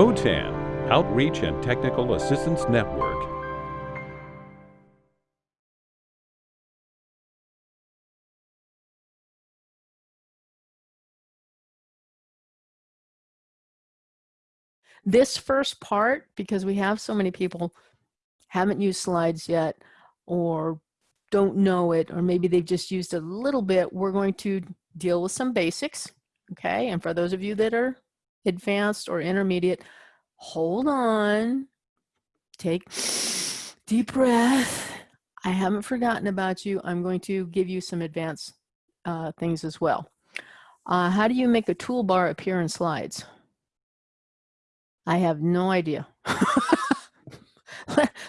OTAN, Outreach and Technical Assistance Network. This first part, because we have so many people haven't used slides yet or don't know it, or maybe they've just used a little bit, we're going to deal with some basics, okay? And for those of you that are advanced or intermediate, hold on, take deep breath. I haven't forgotten about you. I'm going to give you some advanced uh, things as well. Uh, how do you make a toolbar appear in slides? I have no idea.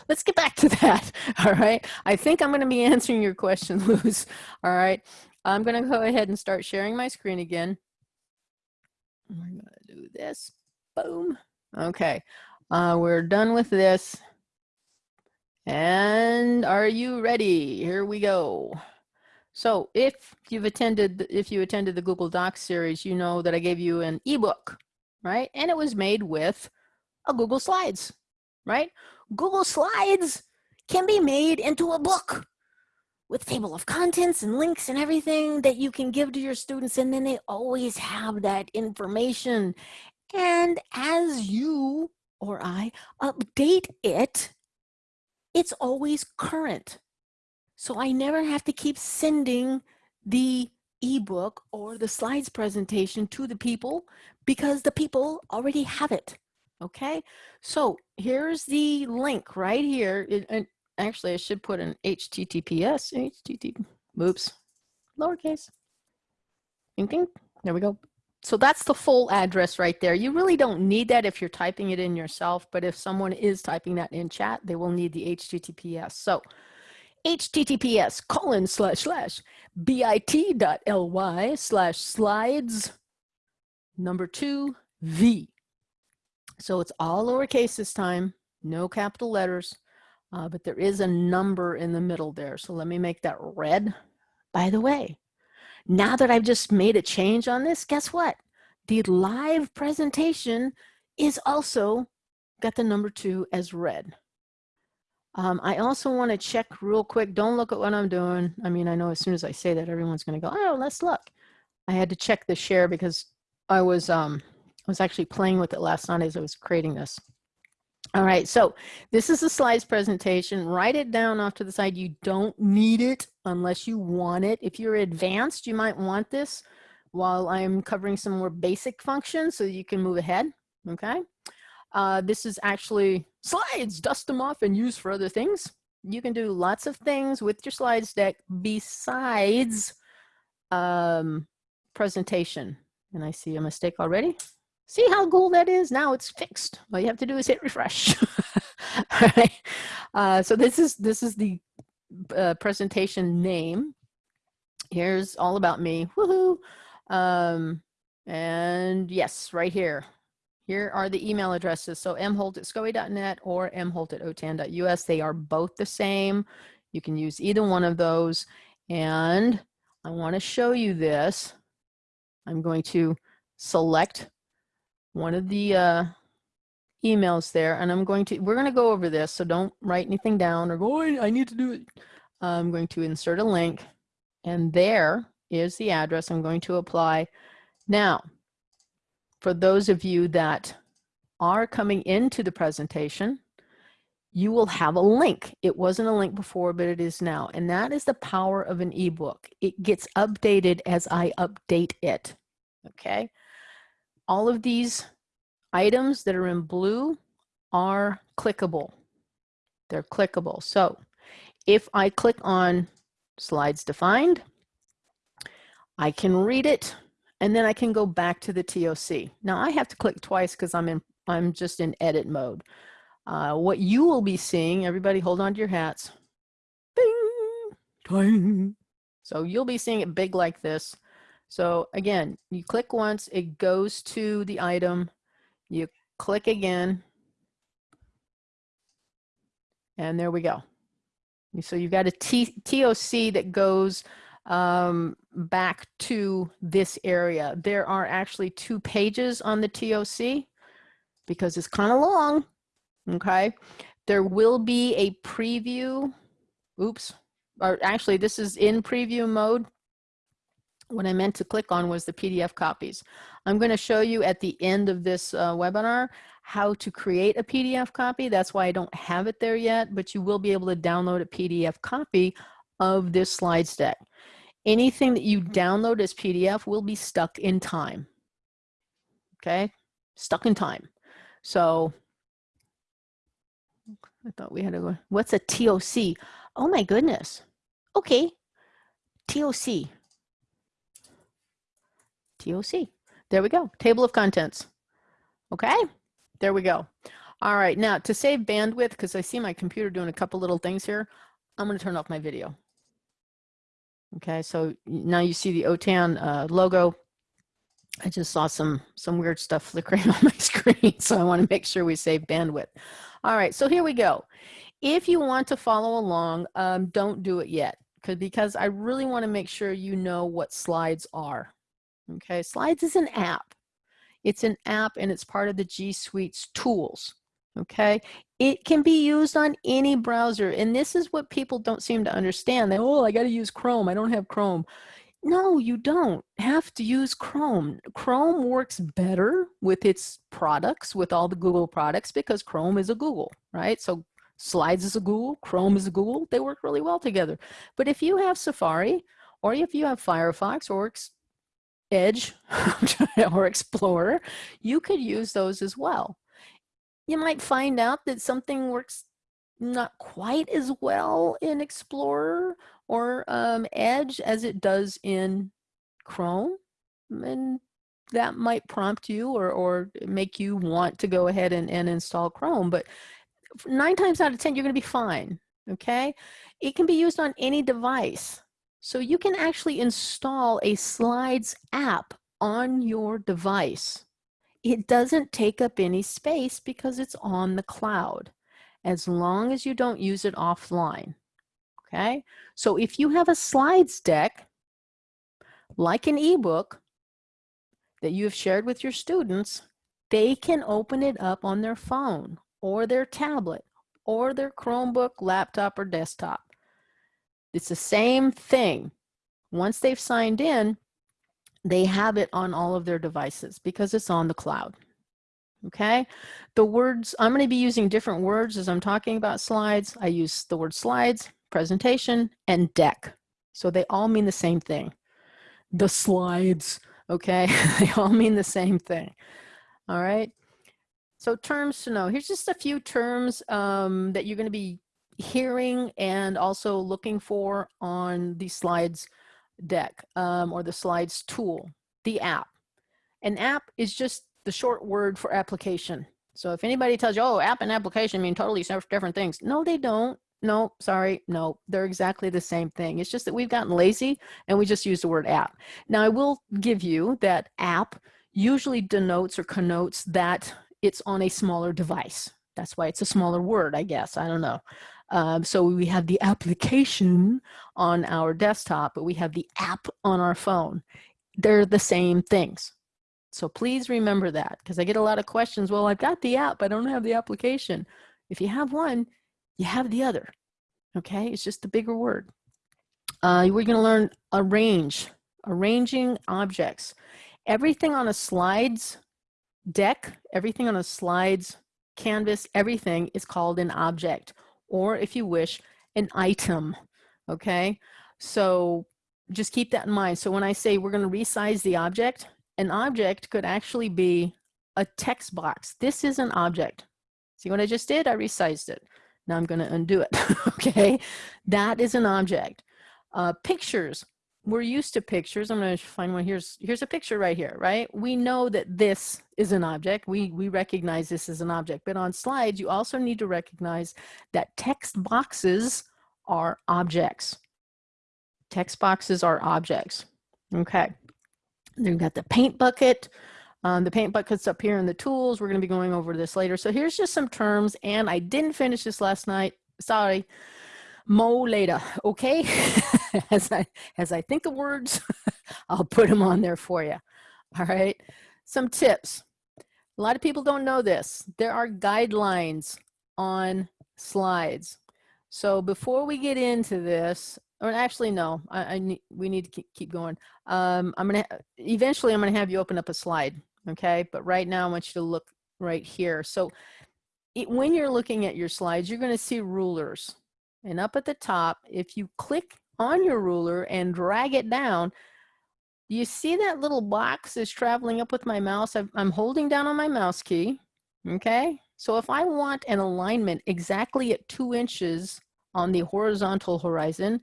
Let's get back to that. All right. I think I'm going to be answering your question, Luz. All right. I'm going to go ahead and start sharing my screen again. We're going to do this. Boom. Okay. Uh, we're done with this. And are you ready? Here we go. So if you've attended, if you attended the Google Docs series, you know that I gave you an ebook, right? And it was made with a Google Slides, right? Google Slides can be made into a book with table of contents and links and everything that you can give to your students and then they always have that information. And as you or I update it, it's always current. So I never have to keep sending the ebook or the slides presentation to the people because the people already have it. Okay, so here's the link right here. And actually, I should put an HTTPS, HTTP, oops, lowercase. There we go. So that's the full address right there. You really don't need that if you're typing it in yourself, but if someone is typing that in chat, they will need the HTTPS. So https colon slash slash bit.ly slash slides number two V. So it's all lowercase this time, no capital letters, uh, but there is a number in the middle there. So let me make that red. By the way, now that I've just made a change on this, guess what? The live presentation is also got the number two as red. Um, I also want to check real quick. Don't look at what I'm doing. I mean, I know as soon as I say that, everyone's going to go, oh, let's look. I had to check the share because I was, um, I was actually playing with it last night as I was creating this. All right, so this is a slides presentation. Write it down off to the side. You don't need it unless you want it. If you're advanced, you might want this while I'm covering some more basic functions so you can move ahead, okay? Uh, this is actually slides, dust them off and use for other things. You can do lots of things with your slides deck besides um, presentation. And I see a mistake already. See how cool that is? Now it's fixed. All you have to do is hit refresh. All right. Uh, so this is this is the uh, presentation name. Here's all about me. Woohoo! Um, and yes, right here. Here are the email addresses. So mholt at scoe.net or mholt at otan.us. They are both the same. You can use either one of those. And I want to show you this. I'm going to select one of the uh, emails there and I'm going to, we're going to go over this. So don't write anything down or go, oh, I need to do it. I'm going to insert a link and there is the address I'm going to apply. Now, for those of you that are coming into the presentation, you will have a link. It wasn't a link before, but it is now. And that is the power of an ebook. It gets updated as I update it, okay? All of these items that are in blue are clickable. They're clickable. So if I click on slides defined, I can read it and then I can go back to the TOC. Now I have to click twice because I'm in I'm just in edit mode. Uh, what you will be seeing, everybody hold on to your hats. Bing, ding. So you'll be seeing it big like this. So again, you click once, it goes to the item. You click again. And there we go. So you've got a T TOC that goes um, back to this area. There are actually two pages on the TOC. because it's kind of long, okay? There will be a preview, oops, or actually this is in preview mode. What I meant to click on was the PDF copies. I'm gonna show you at the end of this uh, webinar how to create a PDF copy. That's why I don't have it there yet, but you will be able to download a PDF copy of this slides deck. Anything that you download as PDF will be stuck in time. Okay, stuck in time. So I thought we had to go, what's a TOC? Oh my goodness. Okay, TOC. TOC. There we go, table of contents. Okay, there we go. All right, now to save bandwidth, because I see my computer doing a couple little things here, I'm gonna turn off my video. Okay, so now you see the OTAN uh, logo. I just saw some some weird stuff flickering on my screen, so I want to make sure we save bandwidth. All right, so here we go. If you want to follow along, um, don't do it yet because I really want to make sure you know what slides are. Okay, slides is an app. It's an app and it's part of the G Suite's tools. Okay, it can be used on any browser. And this is what people don't seem to understand. They, oh, I got to use Chrome. I don't have Chrome. No, you don't have to use Chrome. Chrome works better with its products, with all the Google products, because Chrome is a Google, right? So Slides is a Google, Chrome is a Google. They work really well together. But if you have Safari, or if you have Firefox, or Edge, or Explorer, you could use those as well you might find out that something works not quite as well in Explorer or um, Edge as it does in Chrome. And that might prompt you or, or make you want to go ahead and, and install Chrome. But nine times out of 10, you're gonna be fine, okay? It can be used on any device. So you can actually install a Slides app on your device it doesn't take up any space because it's on the cloud, as long as you don't use it offline, okay? So if you have a slides deck, like an ebook that you have shared with your students, they can open it up on their phone or their tablet or their Chromebook, laptop, or desktop. It's the same thing. Once they've signed in, they have it on all of their devices because it's on the cloud. Okay, the words, I'm going to be using different words as I'm talking about slides. I use the word slides, presentation, and deck. So they all mean the same thing. The slides, okay, they all mean the same thing. All right, so terms to know. Here's just a few terms um, that you're going to be hearing and also looking for on the slides deck um, or the slides tool, the app. An app is just the short word for application. So if anybody tells you, oh, app and application mean totally different things. No, they don't. No, sorry, no, they're exactly the same thing. It's just that we've gotten lazy and we just use the word app. Now I will give you that app usually denotes or connotes that it's on a smaller device. That's why it's a smaller word, I guess. I don't know. Um, so we have the application on our desktop, but we have the app on our phone. They're the same things. So please remember that because I get a lot of questions. Well, I've got the app, I don't have the application. If you have one, you have the other. Okay, it's just a bigger word. Uh, we're going to learn arrange, arranging objects. Everything on a slides deck, everything on a slides canvas, everything is called an object or if you wish, an item, okay? So just keep that in mind. So when I say we're gonna resize the object, an object could actually be a text box. This is an object. See what I just did? I resized it. Now I'm gonna undo it, okay? That is an object. Uh, pictures, we're used to pictures. I'm going to find one. Here's here's a picture right here, right? We know that this is an object. We we recognize this as an object. But on slides, you also need to recognize that text boxes are objects. Text boxes are objects. Okay. Then we've got the paint bucket. Um, the paint bucket's up here in the tools. We're going to be going over this later. So here's just some terms. And I didn't finish this last night. Sorry. Mo later. Okay. as I as I think of words, I'll put them on there for you. All right. Some tips. A lot of people don't know this. There are guidelines on slides. So before we get into this, or actually no, I, I need, we need to keep, going. Um, I'm gonna, eventually I'm gonna have you open up a slide, okay? But right now I want you to look right here. So it, when you're looking at your slides, you're gonna see rulers. And up at the top, if you click on your ruler and drag it down, you see that little box is traveling up with my mouse? i I'm holding down on my mouse key, okay? So if I want an alignment exactly at two inches on the horizontal horizon,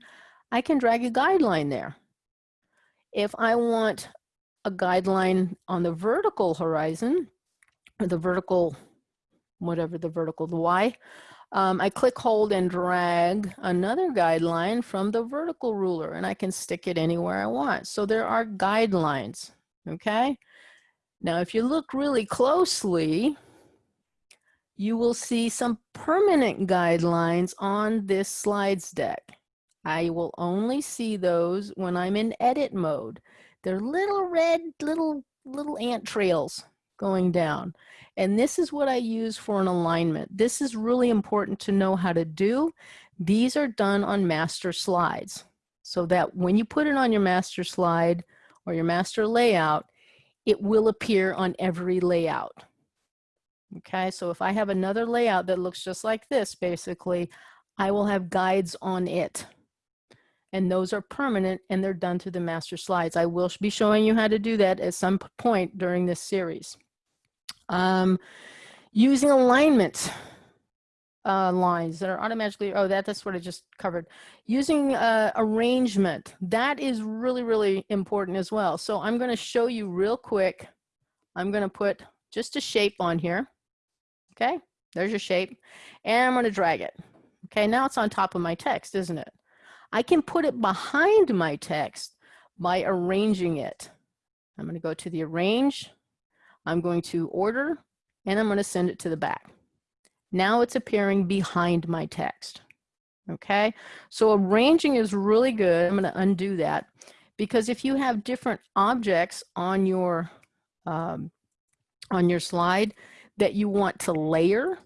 I can drag a guideline there. If I want a guideline on the vertical horizon, or the vertical, whatever the vertical, the Y, um, I click, hold, and drag another guideline from the vertical ruler, and I can stick it anywhere I want. So there are guidelines, okay? Now, if you look really closely, you will see some permanent guidelines on this slides deck. I will only see those when I'm in edit mode. They're little red, little, little ant trails going down. And this is what I use for an alignment. This is really important to know how to do. These are done on master slides so that when you put it on your master slide or your master layout, it will appear on every layout. Okay, so if I have another layout that looks just like this, basically, I will have guides on it. And those are permanent and they're done through the master slides. I will be showing you how to do that at some point during this series. Um, using alignment uh, lines that are automatically, oh, that, that's what I just covered. Using uh, arrangement, that is really, really important as well. So I'm gonna show you real quick. I'm gonna put just a shape on here. Okay, there's your shape. And I'm gonna drag it. Okay, now it's on top of my text, isn't it? I can put it behind my text by arranging it. I'm gonna go to the arrange, I'm going to order, and I'm going to send it to the back. Now it's appearing behind my text. Okay, so arranging is really good. I'm going to undo that because if you have different objects on your um, on your slide that you want to layer,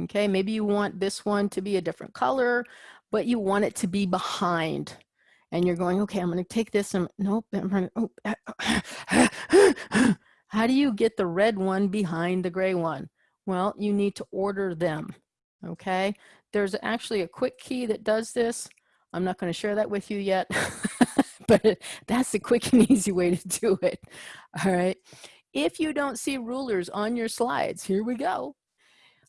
okay, maybe you want this one to be a different color, but you want it to be behind and you're going, okay, I'm going to take this and nope, I'm going to, oh, How do you get the red one behind the gray one? Well, you need to order them, okay? There's actually a quick key that does this. I'm not gonna share that with you yet, but that's the quick and easy way to do it, all right? If you don't see rulers on your slides, here we go.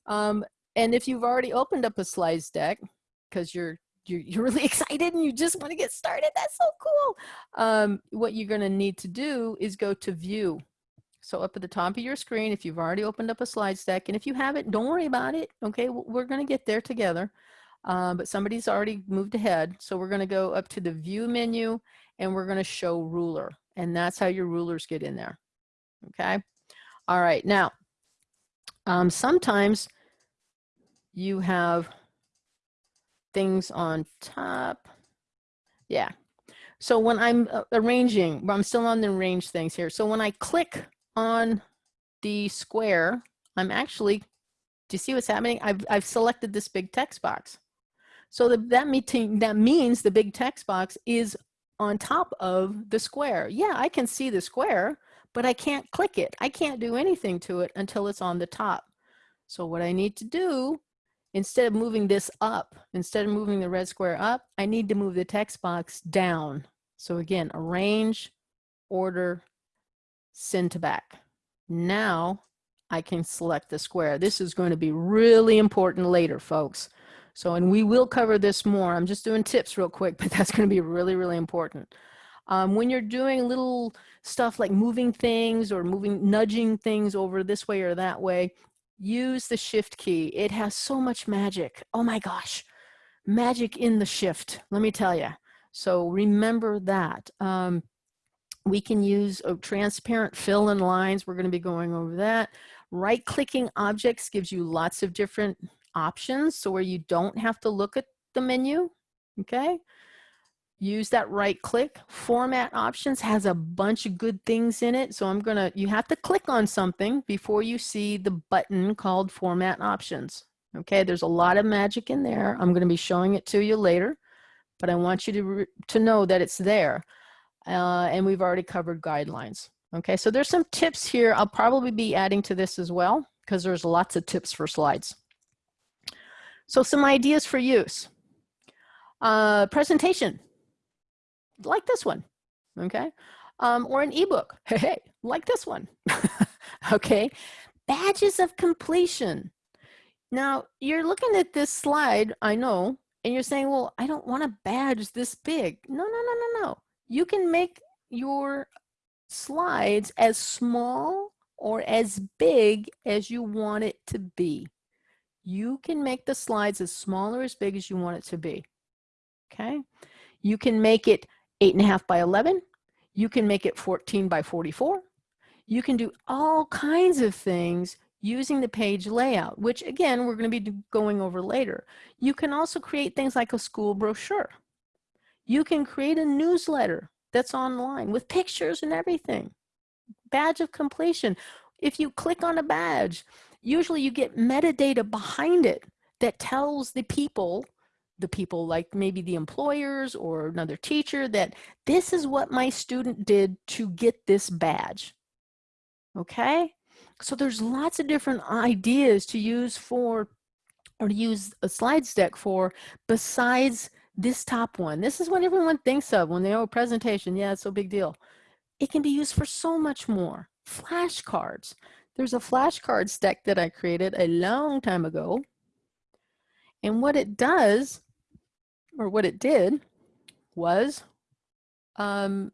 Um, and if you've already opened up a slides deck, because you're you're, you're really excited and you just want to get started. That's so cool. Um, what you're going to need to do is go to view so up at the top of your screen, if you've already opened up a slides deck, and if you haven't, don't worry about it. Okay, we're gonna get there together. Uh, but somebody's already moved ahead. So we're gonna go up to the view menu and we're gonna show ruler. And that's how your rulers get in there. Okay. All right, now, um, sometimes you have things on top. Yeah. So when I'm uh, arranging, I'm still on the arrange things here. So when I click on the square, I'm actually, do you see what's happening? I've, I've selected this big text box. So the, that, meeting, that means the big text box is on top of the square. Yeah, I can see the square, but I can't click it. I can't do anything to it until it's on the top. So what I need to do, instead of moving this up, instead of moving the red square up, I need to move the text box down. So again, arrange, order, send to back. Now I can select the square. This is going to be really important later, folks. So, and we will cover this more. I'm just doing tips real quick, but that's going to be really, really important. Um, when you're doing little stuff like moving things or moving, nudging things over this way or that way, use the shift key. It has so much magic. Oh my gosh, magic in the shift, let me tell you. So remember that. Um, we can use a transparent fill in lines. We're going to be going over that. Right clicking objects gives you lots of different options. So where you don't have to look at the menu, okay? use that right click. Format options has a bunch of good things in it. So I'm gonna, you have to click on something before you see the button called format options. Okay, there's a lot of magic in there. I'm gonna be showing it to you later, but I want you to, to know that it's there. Uh, and we've already covered guidelines. Okay, so there's some tips here. I'll probably be adding to this as well because there's lots of tips for slides. So some ideas for use. Uh, presentation, like this one, okay? Um, or an ebook, hey, hey, like this one, okay? Badges of completion. Now, you're looking at this slide, I know, and you're saying, well, I don't want a badge this big. No, no, no, no, no. You can make your slides as small or as big as you want it to be. You can make the slides as small or as big as you want it to be. Okay. You can make it eight and a half by 11. You can make it 14 by 44. You can do all kinds of things using the page layout, which again, we're going to be going over later. You can also create things like a school brochure. You can create a newsletter that's online with pictures and everything. Badge of completion. If you click on a badge, usually you get metadata behind it that tells the people, the people like maybe the employers or another teacher that this is what my student did to get this badge. Okay? So there's lots of different ideas to use for or to use a slides deck for besides this top one. This is what everyone thinks of when they have a presentation. Yeah, it's no big deal. It can be used for so much more. Flashcards. There's a flashcards deck that I created a long time ago. And what it does, or what it did, was um,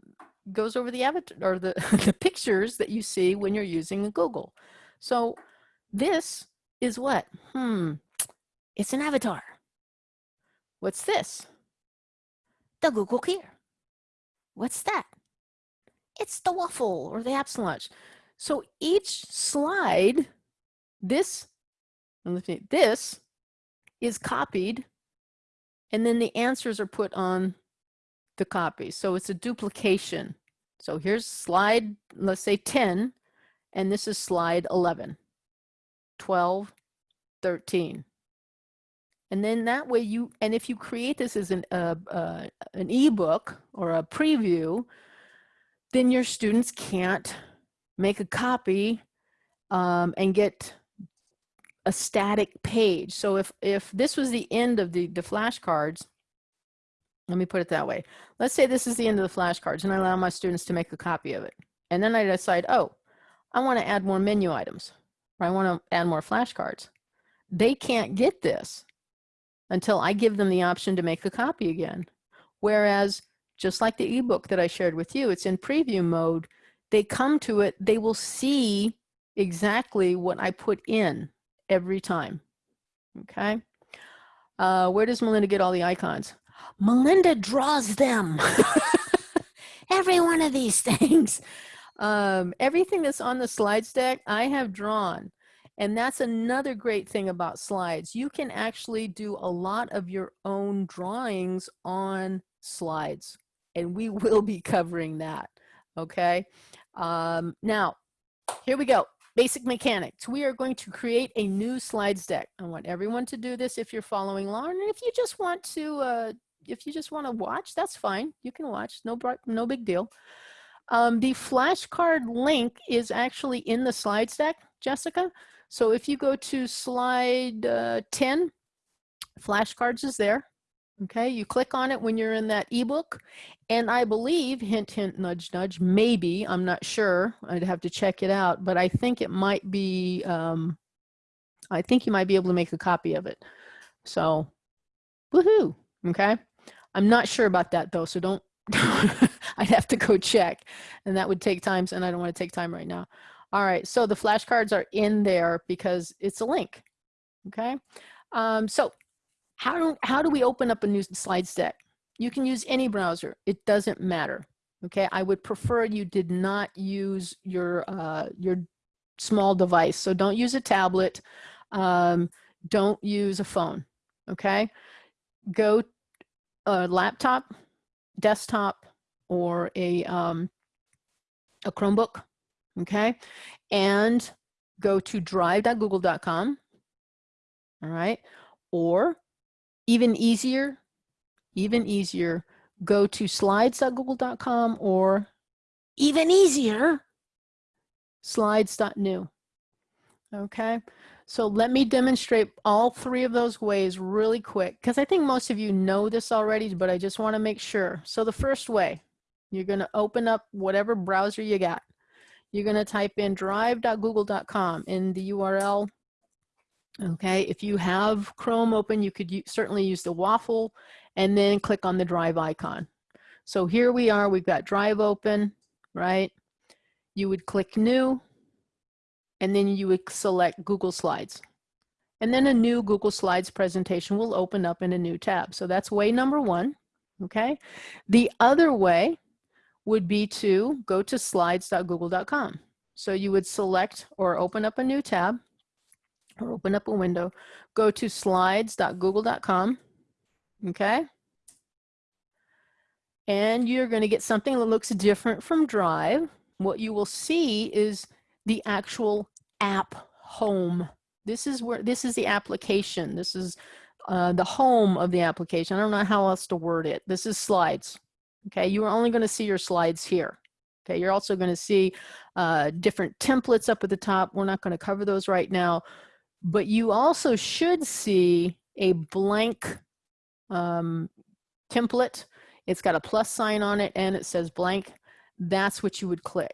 goes over the avatar or the, the pictures that you see when you're using Google. So this is what? Hmm, it's an avatar. What's this? The Google Gear. What's that? It's the waffle or the apps. So each slide, this, this is copied and then the answers are put on the copy. So it's a duplication. So here's slide, let's say 10, and this is slide 11, 12, 13. And then that way you, and if you create this as an, uh, uh, an ebook or a preview, then your students can't make a copy um, and get a static page. So if, if this was the end of the, the flashcards, let me put it that way. Let's say this is the end of the flashcards and I allow my students to make a copy of it. And then I decide, oh, I want to add more menu items or I want to add more flashcards. They can't get this until I give them the option to make a copy again. Whereas just like the ebook that I shared with you, it's in preview mode. They come to it, they will see exactly what I put in every time. Okay. Uh, where does Melinda get all the icons? Melinda draws them. every one of these things. Um, everything that's on the slides deck, I have drawn. And that's another great thing about slides. You can actually do a lot of your own drawings on slides. And we will be covering that, okay? Um, now, here we go. Basic mechanics. We are going to create a new slides deck. I want everyone to do this if you're following along. And if you just want to, uh, if you just want to watch, that's fine. You can watch, no, no big deal. Um, the flashcard link is actually in the slides deck, Jessica. So if you go to slide uh, 10, flashcards is there. Okay, you click on it when you're in that ebook. And I believe, hint, hint, nudge, nudge, maybe, I'm not sure. I'd have to check it out, but I think it might be, um, I think you might be able to make a copy of it. So, woohoo, okay? I'm not sure about that though, so don't, I'd have to go check and that would take time and I don't want to take time right now. All right, so the flashcards are in there because it's a link, okay? Um, so how do, how do we open up a new slides deck? You can use any browser, it doesn't matter, okay? I would prefer you did not use your, uh, your small device. So don't use a tablet, um, don't use a phone, okay? Go a laptop, desktop or a, um, a Chromebook, okay? And go to drive.google.com, all right? Or even easier, even easier, go to slides.google.com or even easier, slides.new. Okay, so let me demonstrate all three of those ways really quick because I think most of you know this already, but I just want to make sure. So the first way, you're going to open up whatever browser you got. You're going to type in drive.google.com in the URL. Okay, if you have Chrome open, you could certainly use the waffle and then click on the drive icon. So here we are, we've got drive open, right? You would click new and then you would select Google Slides. And then a new Google Slides presentation will open up in a new tab. So that's way number one, okay? The other way would be to go to slides.google.com. So you would select or open up a new tab or open up a window, go to slides.google.com, okay? And you're gonna get something that looks different from Drive. What you will see is the actual app home. This is where, this is the application. This is uh, the home of the application. I don't know how else to word it. This is slides. Okay, you are only going to see your slides here. Okay, you're also going to see uh, different templates up at the top. We're not going to cover those right now, but you also should see a blank um, template. It's got a plus sign on it and it says blank. That's what you would click.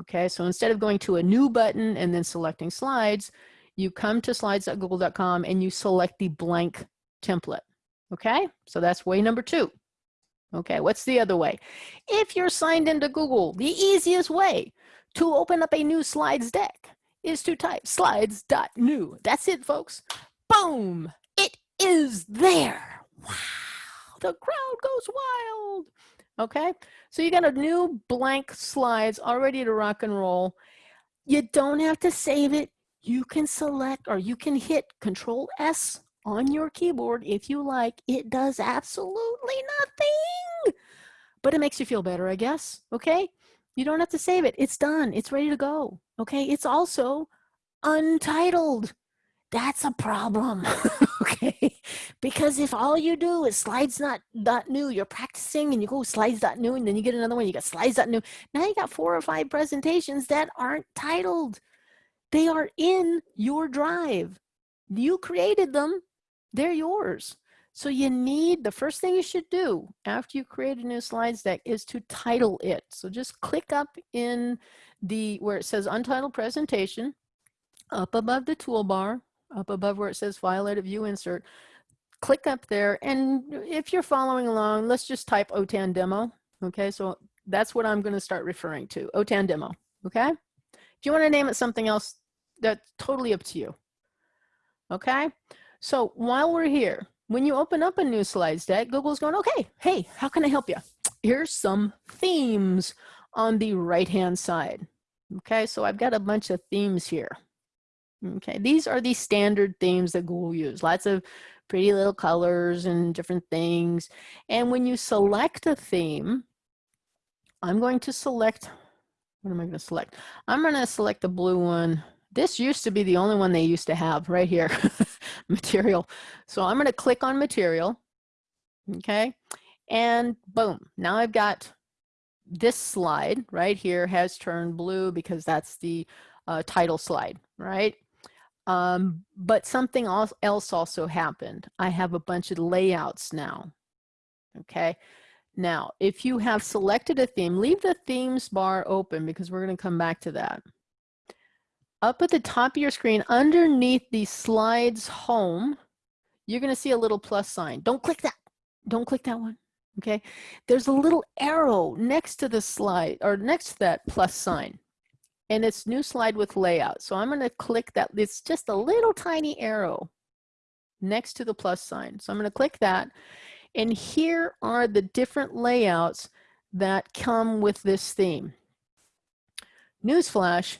Okay, so instead of going to a new button and then selecting slides, you come to slides.google.com and you select the blank template. Okay, so that's way number two. Okay, what's the other way? If you're signed into Google, the easiest way to open up a new slides deck is to type slides.new. That's it, folks. Boom, it is there. Wow, the crowd goes wild. Okay, so you got a new blank slides already to rock and roll. You don't have to save it. You can select or you can hit Control S on your keyboard if you like. It does absolutely nothing, but it makes you feel better, I guess. Okay, you don't have to save it. It's done. It's ready to go. Okay, it's also untitled that's a problem okay because if all you do is slides not dot new you're practicing and you go slides dot new and then you get another one you got slides dot new now you got four or five presentations that aren't titled they are in your drive you created them they're yours. So you need the first thing you should do after you create a new slides deck is to title it. So just click up in the where it says untitled presentation up above the toolbar up above where it says file edit view insert click up there. And if you're following along let's just type OTAN demo okay? So that's what I'm going to start referring to OTAN demo okay? If you want to name it something else that's totally up to you okay so while we're here when you open up a new slides deck Google's going okay hey how can I help you here's some themes on the right hand side okay so I've got a bunch of themes here Okay, these are the standard themes that Google use. Lots of pretty little colors and different things. And when you select a theme, I'm going to select, what am I going to select? I'm going to select the blue one. This used to be the only one they used to have right here, material. So I'm going to click on material, okay? And boom, now I've got this slide right here has turned blue because that's the uh, title slide, right? Um, but something else also happened. I have a bunch of layouts now. Okay. Now, if you have selected a theme, leave the themes bar open because we're going to come back to that. Up at the top of your screen, underneath the slides home, you're going to see a little plus sign. Don't click that. Don't click that one. Okay. There's a little arrow next to the slide or next to that plus sign and it's new slide with layout. So I'm going to click that. It's just a little tiny arrow next to the plus sign. So I'm going to click that. And here are the different layouts that come with this theme. Newsflash,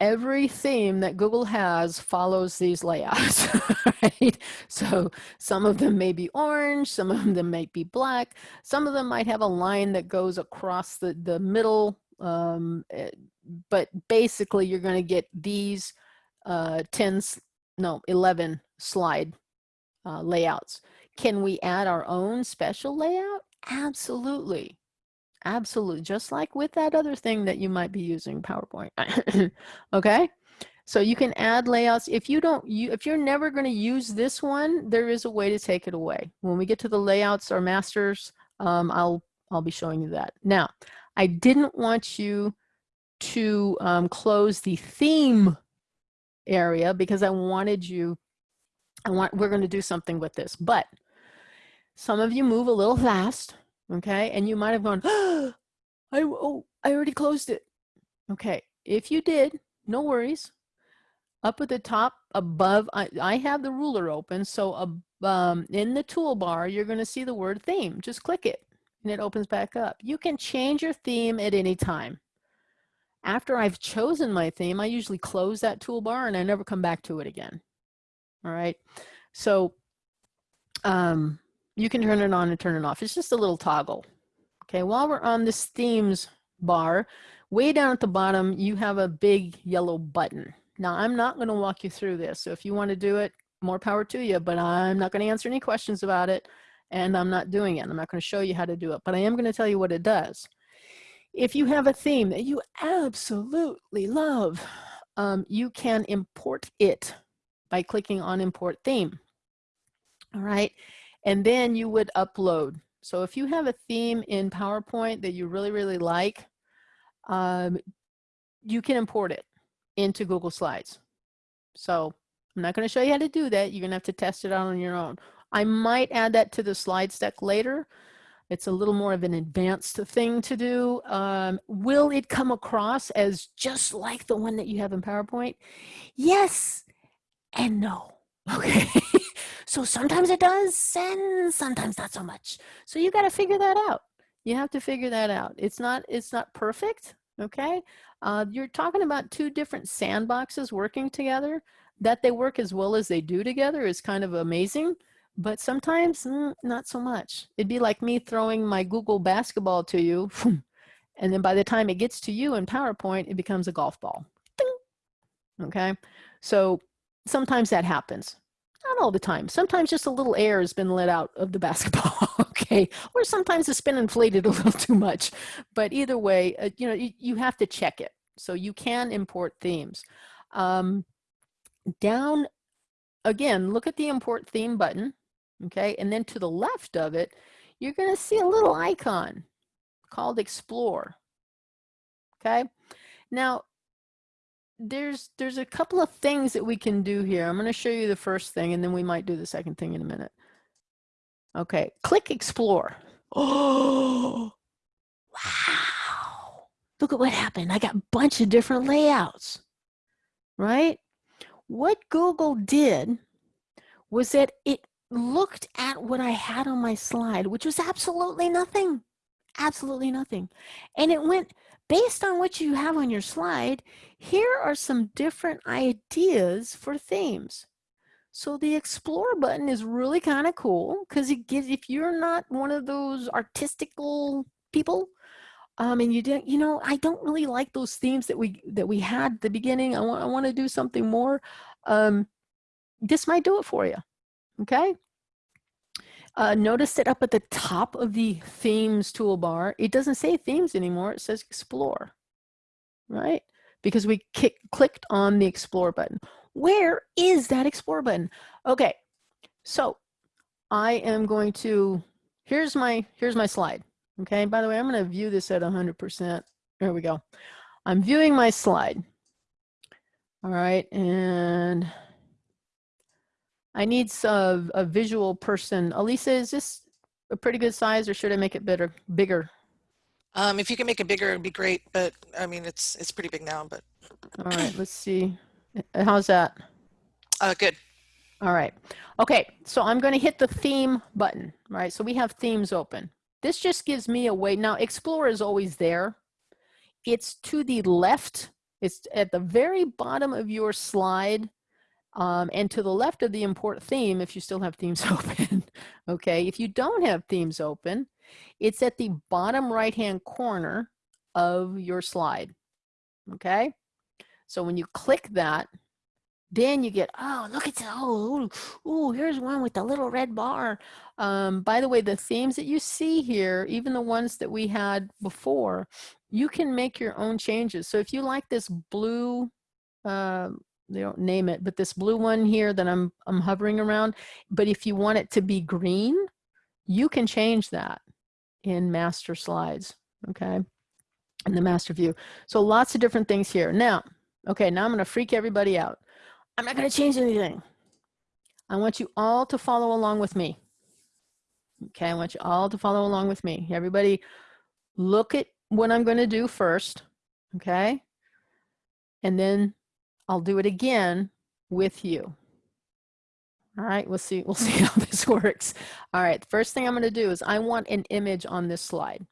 every theme that Google has follows these layouts, right? So some of them may be orange, some of them might be black, some of them might have a line that goes across the, the middle, um, eh, but basically you're gonna get these uh, 10, no, 11 slide uh, layouts. Can we add our own special layout? Absolutely. Absolutely. Just like with that other thing that you might be using PowerPoint. okay. So you can add layouts. If you don't, you, if you're never going to use this one, there is a way to take it away. When we get to the layouts or masters, um, I'll, I'll be showing you that. Now, I didn't want you to um, close the theme area because I wanted you, I want, we're going to do something with this, but some of you move a little fast okay? And you might have gone, oh, I, oh, I already closed it. Okay, if you did, no worries. Up at the top above, I, I have the ruler open, so um, in the toolbar, you're gonna see the word theme. Just click it and it opens back up. You can change your theme at any time. After I've chosen my theme, I usually close that toolbar and I never come back to it again. All right, so um, you can turn it on and turn it off. It's just a little toggle. Okay, while we're on this themes bar, way down at the bottom, you have a big yellow button. Now, I'm not going to walk you through this. So if you want to do it, more power to you, but I'm not going to answer any questions about it. And I'm not doing it. I'm not going to show you how to do it, but I am going to tell you what it does. If you have a theme that you absolutely love, um, you can import it by clicking on import theme. All right and then you would upload. So if you have a theme in PowerPoint that you really, really like, um, you can import it into Google Slides. So I'm not gonna show you how to do that. You're gonna have to test it out on your own. I might add that to the slides deck later. It's a little more of an advanced thing to do. Um, will it come across as just like the one that you have in PowerPoint? Yes and no, okay? So sometimes it does and sometimes not so much. So you got to figure that out. You have to figure that out. It's not, it's not perfect. Okay. Uh, you're talking about two different sandboxes working together that they work as well as they do together is kind of amazing but sometimes mm, not so much. It'd be like me throwing my Google basketball to you, and then by the time it gets to you in PowerPoint, it becomes a golf ball. Ding. Okay, so sometimes that happens not all the time. Sometimes just a little air has been let out of the basketball, okay? Or sometimes it's been inflated a little too much. But either way, uh, you know, you, you, have to check it. So you can import themes. Um, down, again, look at the import theme button, okay? And then to the left of it, you're gonna see a little icon called explore, okay? Now, there's there's a couple of things that we can do here. I'm going to show you the first thing and then we might do the second thing in a minute. Okay, click explore. Oh, wow. Look at what happened. I got a bunch of different layouts, right? What Google did was that it looked at what I had on my slide, which was absolutely nothing, absolutely nothing. And it went, based on what you have on your slide, here are some different ideas for themes. So the explore button is really kind of cool because it gives, if you're not one of those artistical people, um, and you didn't, you know, I don't really like those themes that we that we had at the beginning. I want I want to do something more. Um, this might do it for you. Okay. Uh, notice that up at the top of the themes toolbar, it doesn't say themes anymore. It says explore, right? Because we kick, clicked on the explore button. Where is that explore button? Okay, so I am going to, here's my, here's my slide. Okay, by the way, I'm going to view this at 100%. There we go. I'm viewing my slide. All right, and I need a, a visual person. Elisa, is this a pretty good size or should I make it better, bigger? Um, if you can make it bigger, it'd be great, but I mean, it's it's pretty big now, but. All right, let's see. How's that? Uh, good. All right. Okay, so I'm going to hit the theme button, right? So we have themes open. This just gives me a way. Now, Explore is always there. It's to the left It's at the very bottom of your slide um, and to the left of the import theme if you still have themes open. okay, if you don't have themes open, it's at the bottom right hand corner of your slide. Okay, so when you click that, then you get, oh, look at. Oh, oh, here's one with the little red bar. Um, by the way, the themes that you see here, even the ones that we had before, you can make your own changes. So if you like this blue, uh, they don't name it, but this blue one here that I'm, I'm hovering around, but if you want it to be green, you can change that in master slides, okay? In the master view. So lots of different things here. Now, okay, now I'm gonna freak everybody out. I'm not gonna change anything. I want you all to follow along with me. Okay, I want you all to follow along with me. Everybody look at what I'm gonna do first, okay? And then I'll do it again with you. All right, we'll see, we'll see how this works. All right, first thing I'm gonna do is I want an image on this slide.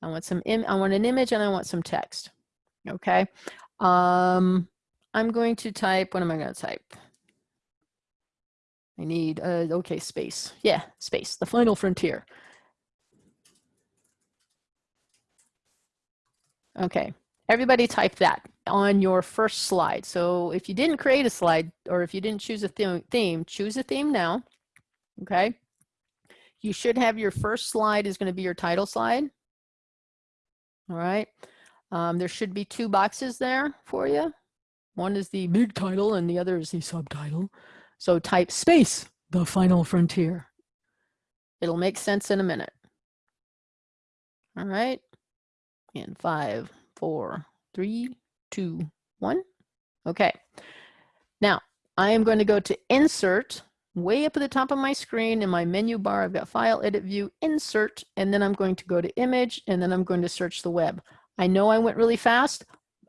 I want some, Im I want an image and I want some text, okay? Um, I'm going to type, what am I gonna type? I need, uh, okay, space. Yeah, space, the final frontier. Okay, everybody type that on your first slide. So if you didn't create a slide or if you didn't choose a theme, choose a theme now, okay? You should have your first slide is gonna be your title slide. All right, um, there should be two boxes there for you. One is the big title and the other is the subtitle. So type space, the final frontier. It'll make sense in a minute. All right, in five, four, three, two, one. Okay. Now I am going to go to insert way up at the top of my screen in my menu bar. I've got file, edit, view, insert, and then I'm going to go to image and then I'm going to search the web. I know I went really fast.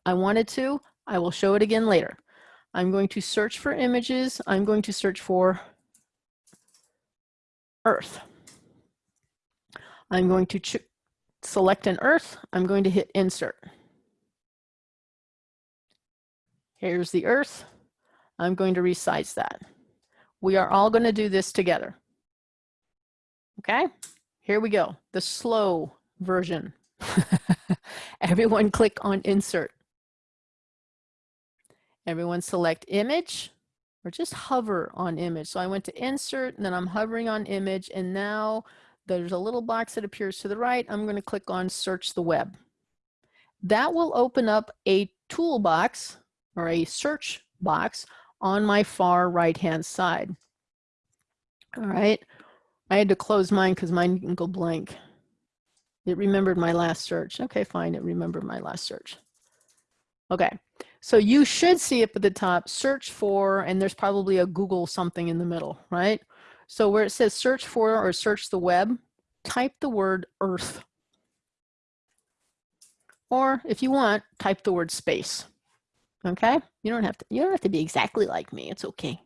I wanted to. I will show it again later. I'm going to search for images. I'm going to search for Earth. I'm going to select an Earth. I'm going to hit insert. Here's the earth. I'm going to resize that. We are all going to do this together. Okay, here we go. The slow version. Everyone click on insert. Everyone select image or just hover on image. So I went to insert and then I'm hovering on image and now there's a little box that appears to the right. I'm going to click on search the web. That will open up a toolbox or a search box on my far right hand side. All right, I had to close mine because mine didn't go blank. It remembered my last search. Okay, fine, it remembered my last search. Okay, so you should see up at the top, search for, and there's probably a Google something in the middle, right? So where it says search for or search the web, type the word earth. Or if you want, type the word space. Okay, you don't have to, you don't have to be exactly like me. It's okay.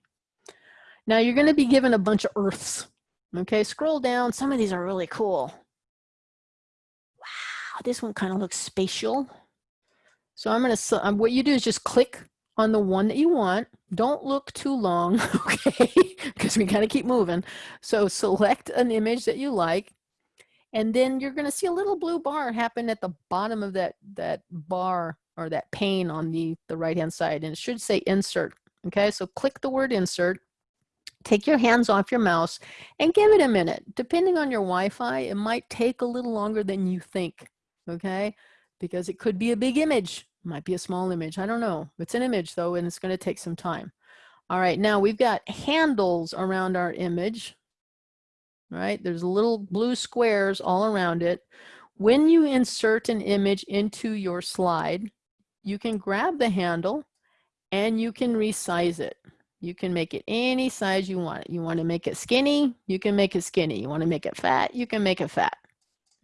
Now you're going to be given a bunch of earths. Okay, scroll down. Some of these are really cool. Wow, this one kind of looks spatial. So I'm going to, um, what you do is just click on the one that you want. Don't look too long, okay, because we kind of keep moving. So select an image that you like, and then you're going to see a little blue bar happen at the bottom of that, that bar or that pane on the, the right-hand side, and it should say insert. Okay, so click the word insert, take your hands off your mouse, and give it a minute. Depending on your Wi-Fi, it might take a little longer than you think, okay? Because it could be a big image, might be a small image, I don't know. It's an image though, and it's gonna take some time. All right, now we've got handles around our image, right? There's little blue squares all around it. When you insert an image into your slide, you can grab the handle and you can resize it. You can make it any size you want. You want to make it skinny, you can make it skinny. You want to make it fat, you can make it fat.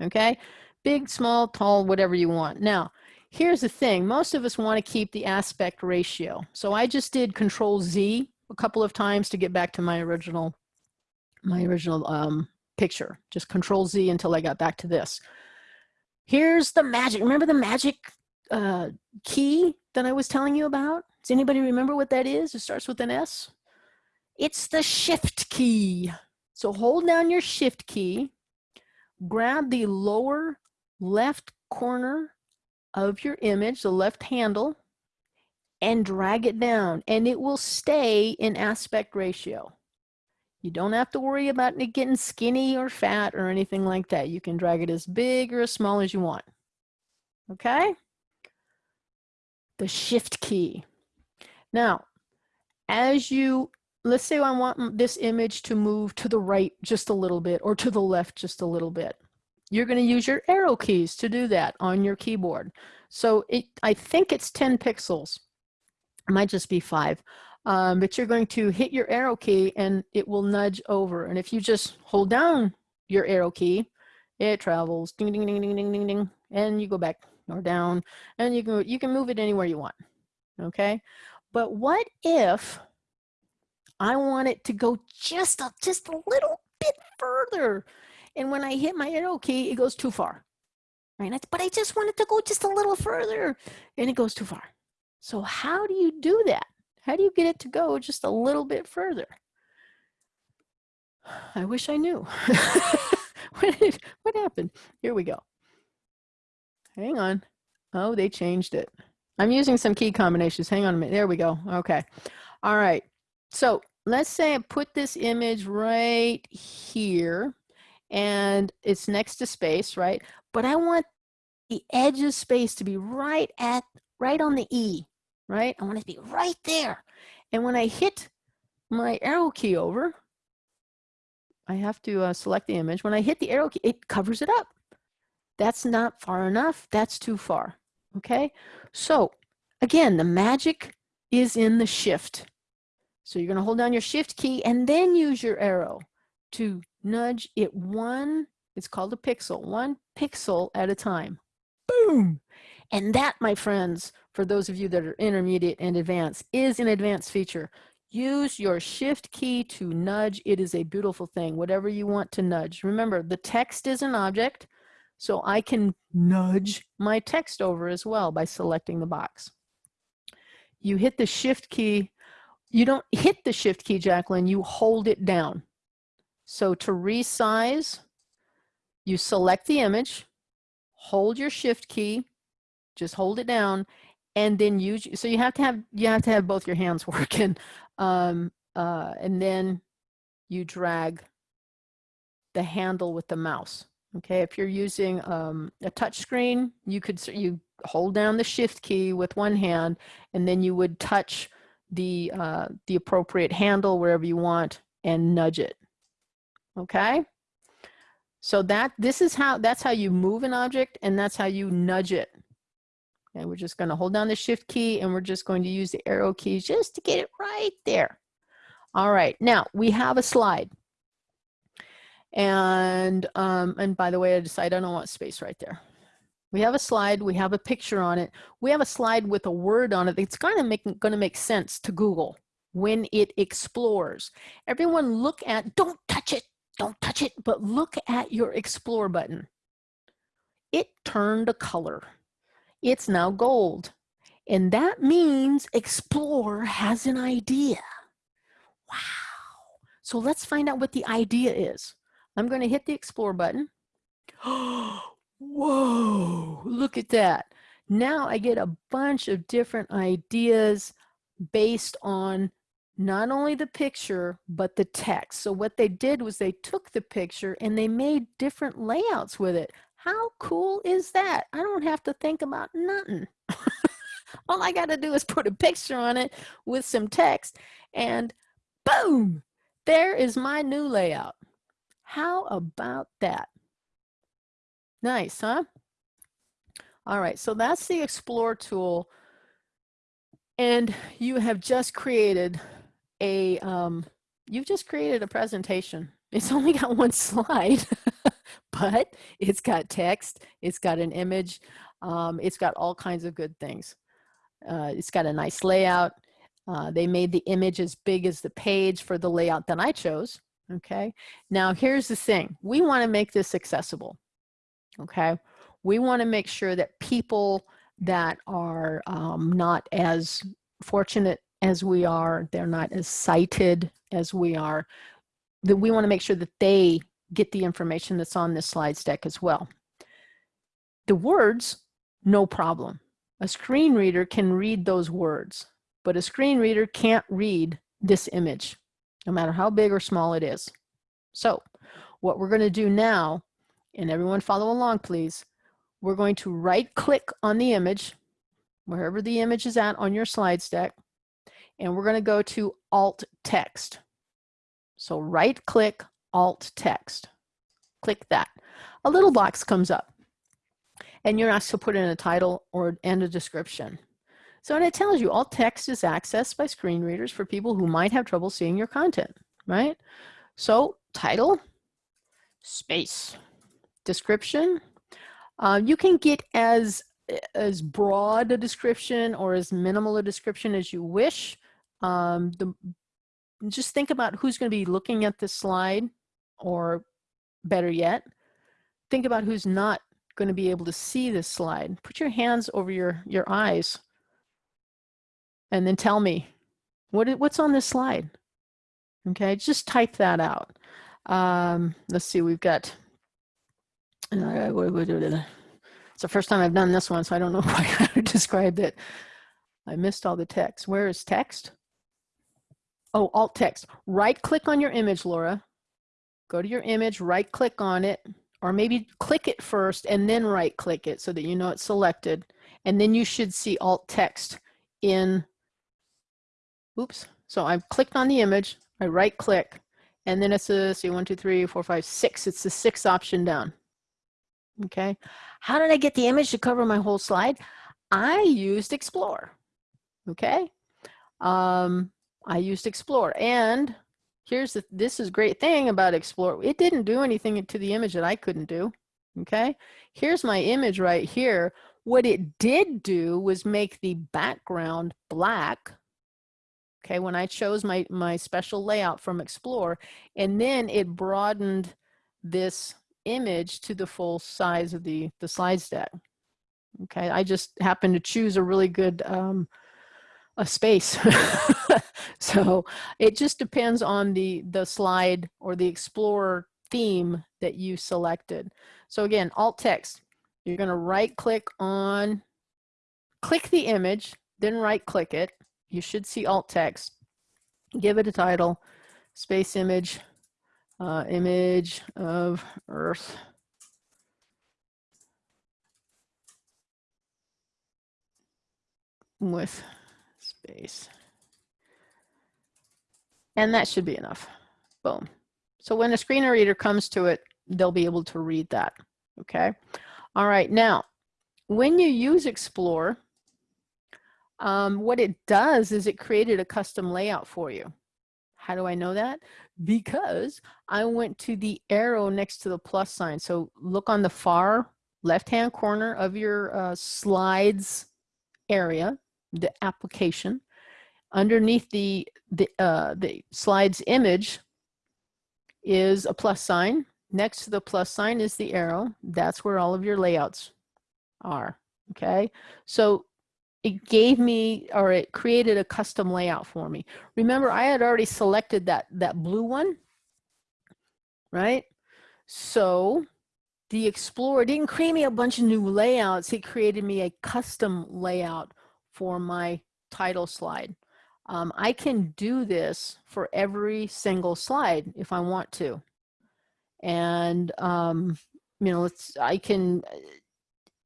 Okay? Big, small, tall, whatever you want. Now, here's the thing. Most of us want to keep the aspect ratio. So I just did control Z a couple of times to get back to my original my original um, picture. Just control Z until I got back to this. Here's the magic. Remember the magic uh, key that I was telling you about? Does anybody remember what that is? It starts with an S. It's the shift key. So hold down your shift key, grab the lower left corner of your image, the left handle, and drag it down and it will stay in aspect ratio. You don't have to worry about it getting skinny or fat or anything like that. You can drag it as big or as small as you want. Okay? The shift key. Now, as you, let's say I want this image to move to the right just a little bit or to the left just a little bit. You're going to use your arrow keys to do that on your keyboard. So it, I think it's 10 pixels. It might just be five. Um, but you're going to hit your arrow key and it will nudge over. And if you just hold down your arrow key, it travels ding, ding, ding, ding, ding, ding, ding, and you go back or down and you can, you can move it anywhere you want. Okay. But what if I want it to go just a, just a little bit further? And when I hit my arrow key, it goes too far. Right? But I just want it to go just a little further and it goes too far. So how do you do that? How do you get it to go just a little bit further? I wish I knew. what, happened? Here we go. Hang on. Oh, they changed it. I'm using some key combinations. Hang on a minute. There we go. Okay. All right. So let's say I put this image right here and it's next to space, right? But I want the edge of space to be right at, right on the E, right? I want it to be right there. And when I hit my arrow key over, I have to uh, select the image. When I hit the arrow key, it covers it up. That's not far enough. That's too far. Okay. So again, the magic is in the shift. So you're going to hold down your shift key and then use your arrow to nudge it one, it's called a pixel, one pixel at a time. Boom. And that, my friends, for those of you that are intermediate and advanced, is an advanced feature. Use your shift key to nudge. It is a beautiful thing, whatever you want to nudge. Remember, the text is an object, so I can nudge my text over as well by selecting the box. You hit the shift key. You don't hit the shift key, Jacqueline, you hold it down. So to resize, you select the image, hold your shift key, just hold it down, and then use, so you have to have, you have to have both your hands working. Um, uh, and then you drag the handle with the mouse. Okay, if you're using um, a touch screen, you could, you hold down the shift key with one hand, and then you would touch the, uh, the appropriate handle wherever you want and nudge it okay? So that, this is how, that's how you move an object and that's how you nudge it. And we're just gonna hold down the shift key and we're just going to use the arrow keys just to get it right there. All right, now we have a slide. And, um, and by the way, I decided I don't want space right there. We have a slide, we have a picture on it. We have a slide with a word on it. It's kind of making, gonna make sense to Google when it explores. Everyone look at, don't touch it, don't touch it, but look at your explore button. It turned a color. It's now gold. And that means explore has an idea. Wow. So let's find out what the idea is. I'm going to hit the explore button. Whoa, look at that. Now I get a bunch of different ideas based on not only the picture, but the text. So what they did was they took the picture and they made different layouts with it. How cool is that? I don't have to think about nothing. All I got to do is put a picture on it with some text and boom, there is my new layout. How about that? Nice, huh? All right, so that's the Explore tool. And you have just created a, um, you've just created a presentation. It's only got one slide, but it's got text, it's got an image, um, it's got all kinds of good things. Uh, it's got a nice layout. Uh, they made the image as big as the page for the layout that I chose. Okay. Now here's the thing. We want to make this accessible. Okay. We want to make sure that people that are um, not as fortunate as we are, they're not as sighted as we are, that we want to make sure that they get the information that's on this slides deck as well. The words, no problem. A screen reader can read those words, but a screen reader can't read this image, no matter how big or small it is. So what we're going to do now, and everyone follow along please, we're going to right click on the image, wherever the image is at on your slides deck, and we're going to go to alt text. So right click alt text. Click that. A little box comes up and you're asked to put in a title or and a description. So and it tells you alt text is accessed by screen readers for people who might have trouble seeing your content, right? So title, space, description. Uh, you can get as as broad a description or as minimal a description as you wish. Um, the, just think about who's going to be looking at this slide or better yet, think about who's not going to be able to see this slide. Put your hands over your, your eyes and then tell me what, what's on this slide. Okay, just type that out. Um, let's see, we've got, uh, it's the first time I've done this one, so I don't know quite how to describe it. I missed all the text. Where is text? Oh, alt text. Right click on your image, Laura. Go to your image, right click on it, or maybe click it first and then right click it so that you know it's selected. And then you should see alt text in, oops. So I've clicked on the image, I right click, and then it's a, see one, two, three, four, five, six. It's the sixth option down. Okay. How did I get the image to cover my whole slide? I used Explore. Okay. Um, I used Explore and here's the, this is great thing about Explore. It didn't do anything to the image that I couldn't do. Okay. Here's my image right here. What it did do was make the background black. Okay. When I chose my, my special layout from Explore and then it broadened this image to the full size of the, the slides deck. Okay. I just happened to choose a really good, um, a space. so it just depends on the, the slide or the Explorer theme that you selected. So again, alt text, you're gonna right click on, click the image, then right click it. You should see alt text, give it a title, space image, uh, image of Earth. with space. And that should be enough. Boom. So when a screen reader comes to it, they'll be able to read that. Okay. All right. Now, when you use Explore, um, what it does is it created a custom layout for you. How do I know that? Because I went to the arrow next to the plus sign. So look on the far left-hand corner of your uh, slides area the application. Underneath the, the, uh, the slide's image is a plus sign. Next to the plus sign is the arrow. That's where all of your layouts are, okay? So it gave me, or it created a custom layout for me. Remember, I had already selected that, that blue one, right? So the Explorer didn't create me a bunch of new layouts. It created me a custom layout for my title slide. Um, I can do this for every single slide if I want to. And, um, you know, it's, I can,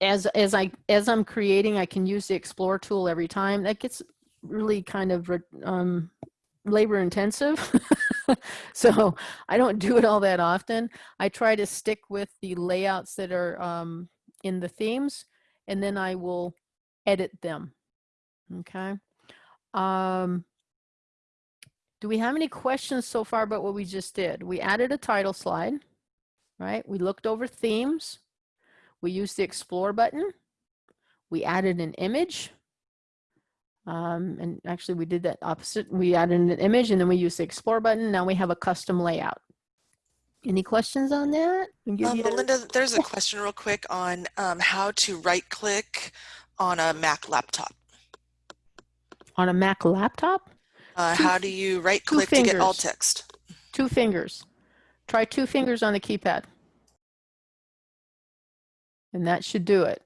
as, as I, as I'm creating, I can use the explore tool every time. That gets really kind of, um, labor intensive. so I don't do it all that often. I try to stick with the layouts that are, um, in the themes and then I will edit them Okay. Um, do we have any questions so far about what we just did? We added a title slide, right? We looked over themes. We used the explore button. We added an image. Um, and actually we did that opposite. We added an image and then we used the explore button. Now we have a custom layout. Any questions on that? Um, Melinda, there's a question real quick on um, how to right click on a Mac laptop? On a Mac laptop, Uh, Two how do you right click to get alt text? two fingers. Try two fingers on the keypad. And that should do it.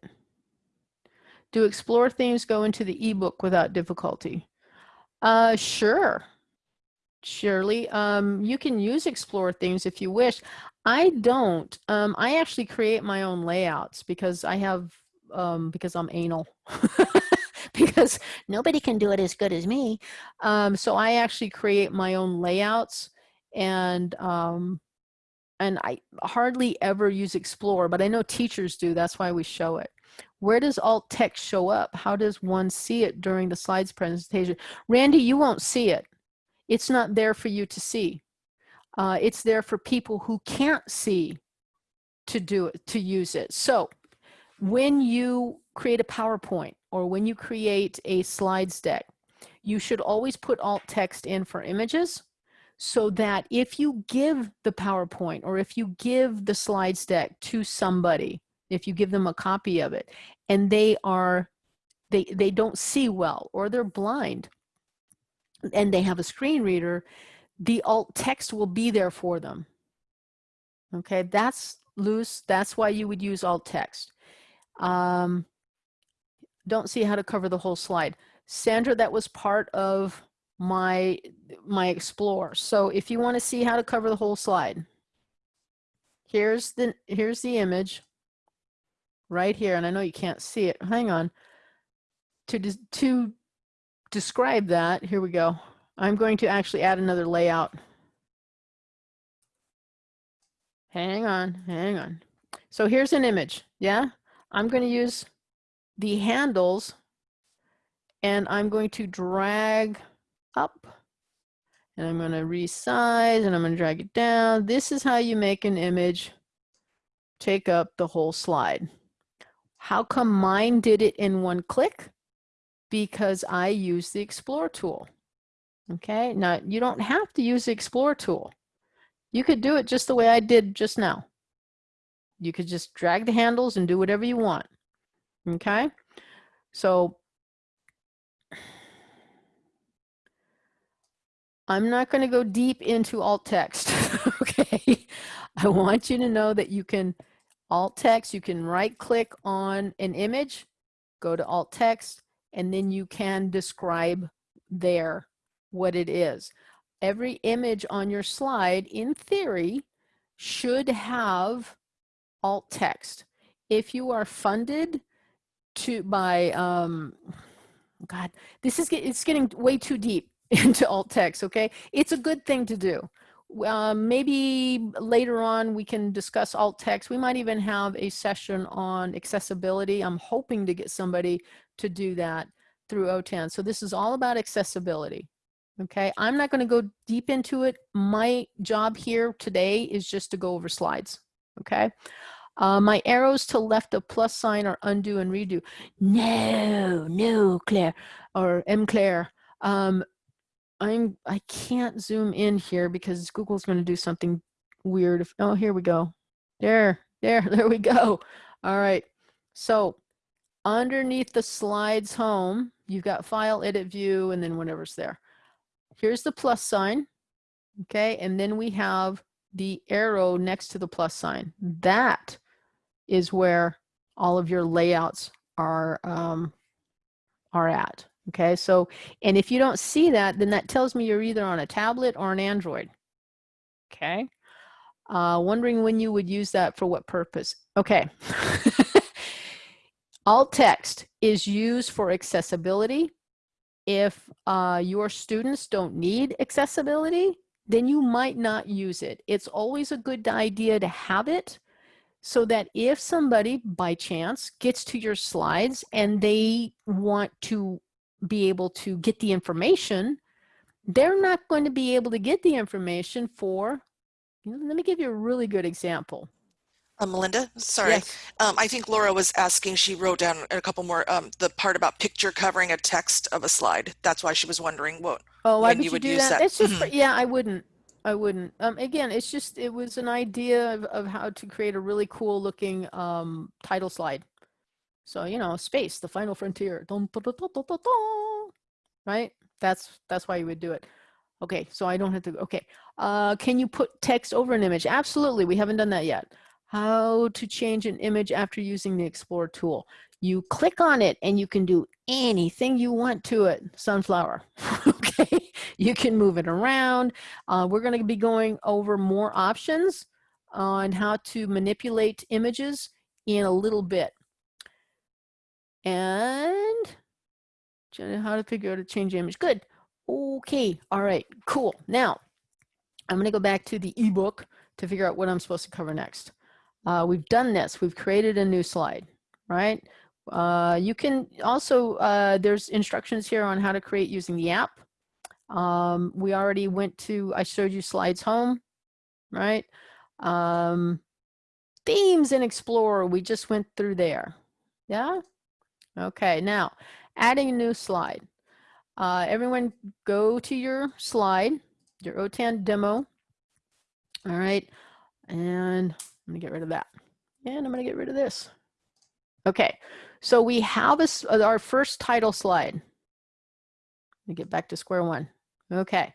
Do explore themes go into the ebook without difficulty? Uh, sure. Surely. Um, you can use explore themes if you wish. I don't. Um, I actually create my own layouts because I have, um, because I'm anal. because nobody can do it as good as me. Um, so I actually create my own layouts and um, and I hardly ever use Explore, but I know teachers do. That's why we show it. Where does alt text show up? How does one see it during the slides presentation? Randy, you won't see it. It's not there for you to see. Uh, it's there for people who can't see to do it, to use it. So when you create a PowerPoint or when you create a slides deck, you should always put alt text in for images so that if you give the PowerPoint or if you give the slides deck to somebody, if you give them a copy of it and they are, they, they don't see well or they're blind and they have a screen reader, the alt text will be there for them. Okay, that's loose. That's why you would use alt text. Um, don't see how to cover the whole slide. Sandra, that was part of my my explore. So if you want to see how to cover the whole slide, here's the here's the image right here, and I know you can't see it. Hang on. To to describe that, here we go. I'm going to actually add another layout. Hang on, hang on. So here's an image, yeah? I'm going to use the handles and I'm going to drag up and I'm going to resize and I'm going to drag it down. This is how you make an image take up the whole slide. How come mine did it in one click? Because I use the Explore tool. Okay, now you don't have to use the Explore tool. You could do it just the way I did just now. You could just drag the handles and do whatever you want. Okay, so I'm not going to go deep into alt text. okay, I want you to know that you can alt text, you can right click on an image, go to alt text, and then you can describe there what it is. Every image on your slide, in theory, should have alt text. If you are funded to by, um, God, this is it's getting way too deep into alt text. Okay, it's a good thing to do. Um, maybe later on we can discuss alt text. We might even have a session on accessibility. I'm hoping to get somebody to do that through OTAN. So this is all about accessibility. Okay, I'm not going to go deep into it. My job here today is just to go over slides. Okay, uh, my arrows to left of plus sign are undo and redo. No, no, Claire or M. Claire. Um, I'm I can't zoom in here because Google's going to do something weird. If, oh, here we go. There, there, there we go. All right. So underneath the slides home, you've got file, edit, view, and then whatever's there. Here's the plus sign. Okay. And then we have the arrow next to the plus sign. That is where all of your layouts are, um, are at. Okay. So, and if you don't see that, then that tells me you're either on a tablet or an Android. Okay. Uh, wondering when you would use that for what purpose. Okay. Alt text is used for accessibility. If uh, your students don't need accessibility, then you might not use it. It's always a good idea to have it so that if somebody by chance gets to your slides and they want to be able to get the information, they're not going to be able to get the information for, you know, let me give you a really good example. Uh, Melinda, sorry. Yes. Um, I think Laura was asking, she wrote down a couple more, um, the part about picture covering a text of a slide. That's why she was wondering what, Oh, why would you you would do use that? that. It's just, for- Mhm. yeah, I wouldn't. I wouldn't. Um, again, it's just, it was an idea of, of how to create a really cool looking um, title slide. So, you know, space, the final frontier. Dun, dun, dun. Right? That's that's why you would do it. Okay, so I don't have to, okay. Uh, can you put text over an image? Absolutely, we haven't done that yet. How to change an image after using the Explore tool. You click on it and you can do anything you want to it. Sunflower, okay? You can move it around. Uh, we're gonna be going over more options on how to manipulate images in a little bit. And how to figure out to change image. Good. Okay. All right. Cool. Now, I'm going to go back to the ebook to figure out what I'm supposed to cover next. Uh, we've done this. We've created a new slide, right? Uh, you can also, uh, there's instructions here on how to create using the app. Um, we already went to, I showed you slides home, right? Um, themes in Explorer, we just went through there. Yeah? Okay, now adding a new slide. Uh, everyone go to your slide, your OTAN demo. All right, and I'm gonna get rid of that. And I'm gonna get rid of this. Okay, so we have a, uh, our first title slide. Let me get back to square one. Okay.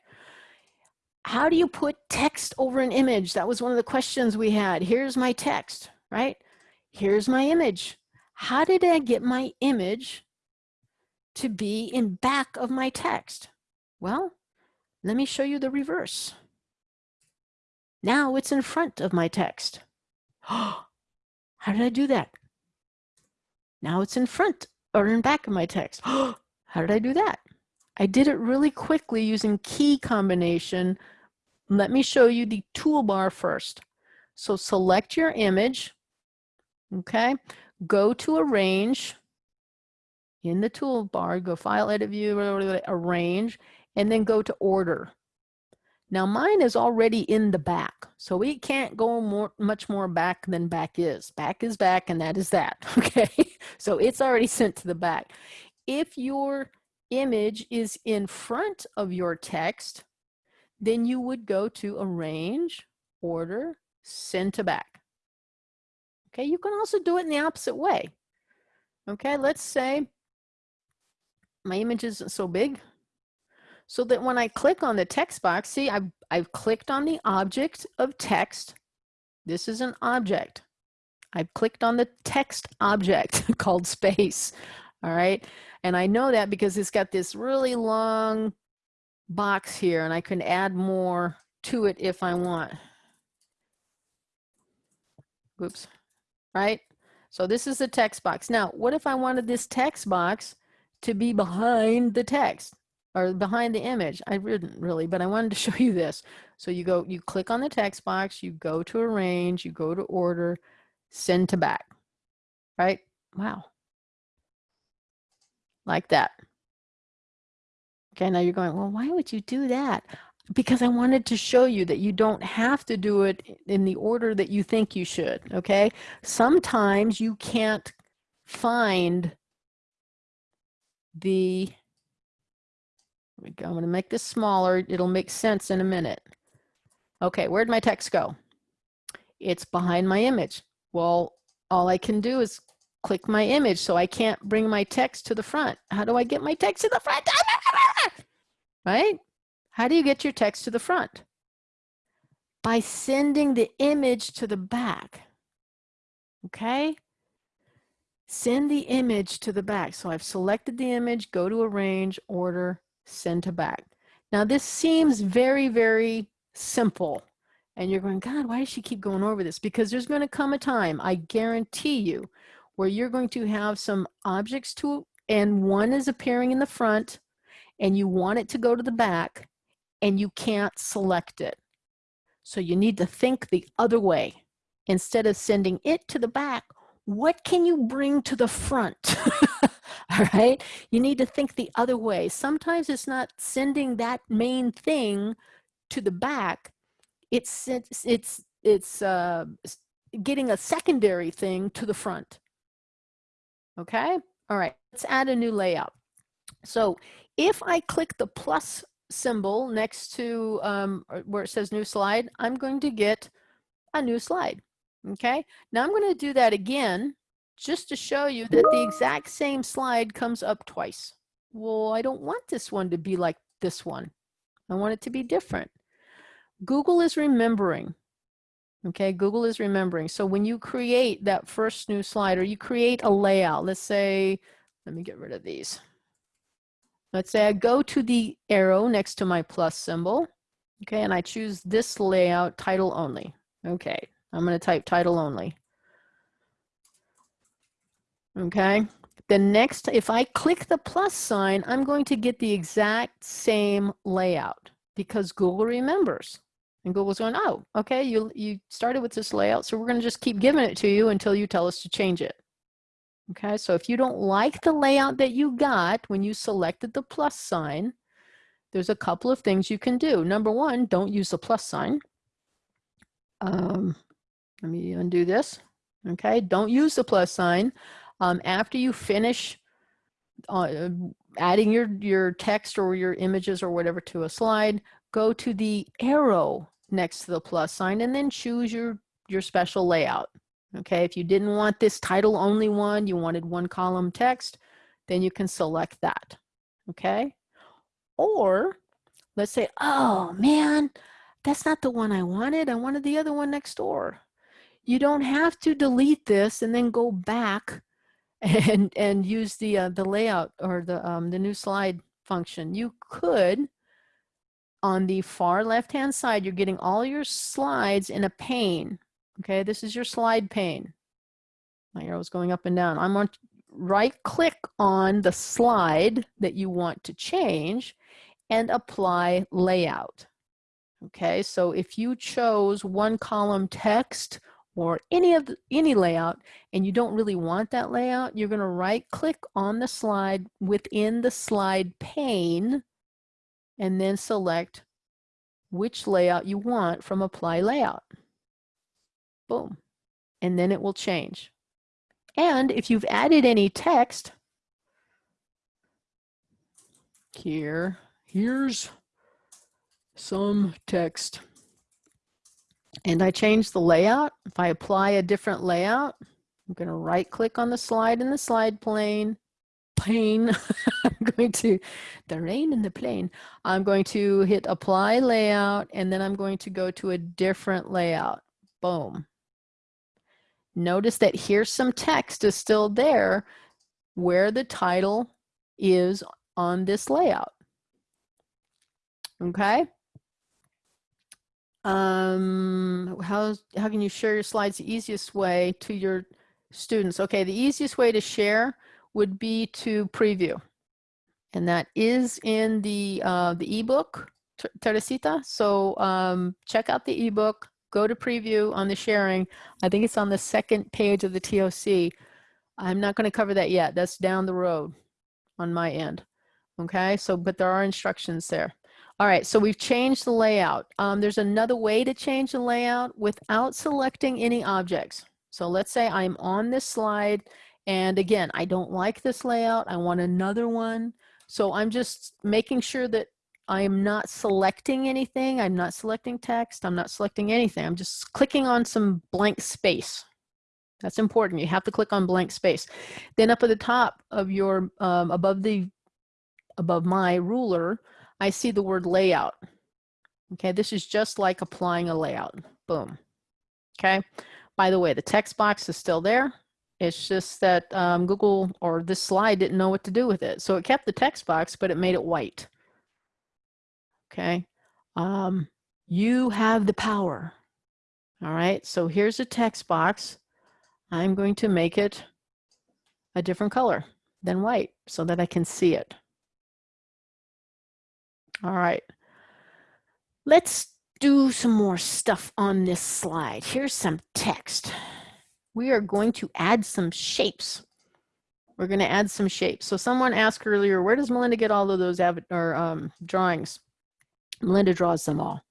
How do you put text over an image? That was one of the questions we had. Here's my text, right? Here's my image. How did I get my image to be in back of my text? Well, let me show you the reverse. Now it's in front of my text. How did I do that? Now it's in front or in back of my text. How did I do that? I did it really quickly using key combination. Let me show you the toolbar first. So select your image, okay? Go to arrange, in the toolbar, go file, edit view, arrange, and then go to order. Now mine is already in the back, so we can't go more, much more back than back is. Back is back and that is that, okay? so it's already sent to the back. If your image is in front of your text, then you would go to arrange, order, send to back. Okay, you can also do it in the opposite way. Okay, let's say my image isn't so big. So that when I click on the text box, see, I've, I've clicked on the object of text. This is an object. I've clicked on the text object called space. All right. And I know that because it's got this really long box here and I can add more to it if I want. Oops. Right. So this is the text box. Now, what if I wanted this text box to be behind the text or behind the image. I didn't really, but I wanted to show you this. So you go, you click on the text box, you go to arrange, you go to order, send to back, right? Wow. Like that. Okay, now you're going, well, why would you do that? Because I wanted to show you that you don't have to do it in the order that you think you should, okay? Sometimes you can't find the, I'm to make this smaller. It'll make sense in a minute. Okay, where'd my text go? It's behind my image. Well, all I can do is click my image, so I can't bring my text to the front. How do I get my text to the front? Right? How do you get your text to the front? By sending the image to the back. Okay? send the image to the back. So I've selected the image, go to arrange, order, send to back. Now this seems very, very simple. And you're going, God, why does she keep going over this? Because there's going to come a time, I guarantee you, where you're going to have some objects to, and one is appearing in the front, and you want it to go to the back, and you can't select it. So you need to think the other way. Instead of sending it to the back, what can you bring to the front? All right. You need to think the other way. Sometimes it's not sending that main thing to the back. It's, it's, it's, it's uh, getting a secondary thing to the front. Okay. All right. Let's add a new layout. So if I click the plus symbol next to um, where it says new slide, I'm going to get a new slide. Okay, now I'm going to do that again just to show you that the exact same slide comes up twice. Well, I don't want this one to be like this one. I want it to be different. Google is remembering. Okay, Google is remembering. So when you create that first new slide or you create a layout, let's say, let me get rid of these. Let's say I go to the arrow next to my plus symbol. Okay, and I choose this layout title only. Okay, I'm going to type title only. Okay, the next, if I click the plus sign, I'm going to get the exact same layout because Google remembers. And Google's going, oh, okay, you, you started with this layout, so we're going to just keep giving it to you until you tell us to change it. Okay, so if you don't like the layout that you got when you selected the plus sign, there's a couple of things you can do. Number one, don't use the plus sign. Um, let me undo this. Okay, don't use the plus sign. Um, after you finish uh, adding your, your text or your images or whatever to a slide, go to the arrow next to the plus sign and then choose your, your special layout. Okay, if you didn't want this title only one, you wanted one column text, then you can select that. Okay, or let's say, oh man, that's not the one I wanted. I wanted the other one next door. You don't have to delete this and then go back and and use the uh, the layout or the um, the new slide function. You could on the far left hand side, you're getting all your slides in a pane. Okay, this is your slide pane. My arrow's going up and down. I'm on right click on the slide that you want to change and apply layout. Okay, so if you chose one column text or any of the, any layout and you don't really want that layout, you're going to right click on the slide within the slide pane and then select which layout you want from apply layout. Boom. And then it will change. And if you've added any text, here, here's some text. And I change the layout. If I apply a different layout, I'm going to right click on the slide in the slide plane, plane. I'm going to, the rain in the plane. I'm going to hit apply layout and then I'm going to go to a different layout. Boom. Notice that here's some text is still there where the title is on this layout. Okay. Um, how, how can you share your slides the easiest way to your students? Okay, the easiest way to share would be to preview. And that is in the, uh, the ebook, Teresita. So um, check out the ebook, go to preview on the sharing. I think it's on the second page of the TOC. I'm not going to cover that yet. That's down the road on my end. Okay, so, but there are instructions there. All right, so we've changed the layout. Um, there's another way to change the layout without selecting any objects. So let's say I'm on this slide and again, I don't like this layout. I want another one. So I'm just making sure that I am not selecting anything. I'm not selecting text. I'm not selecting anything. I'm just clicking on some blank space. That's important. You have to click on blank space. Then up at the top of your, um, above the, above my ruler, I see the word layout. Okay, this is just like applying a layout. Boom. Okay, by the way, the text box is still there. It's just that um, Google or this slide didn't know what to do with it. So it kept the text box, but it made it white. Okay, um, you have the power. All right, so here's a text box. I'm going to make it a different color than white so that I can see it. All right. Let's do some more stuff on this slide. Here's some text. We are going to add some shapes. We're going to add some shapes. So someone asked earlier, where does Melinda get all of those or, um, drawings? Melinda draws them all.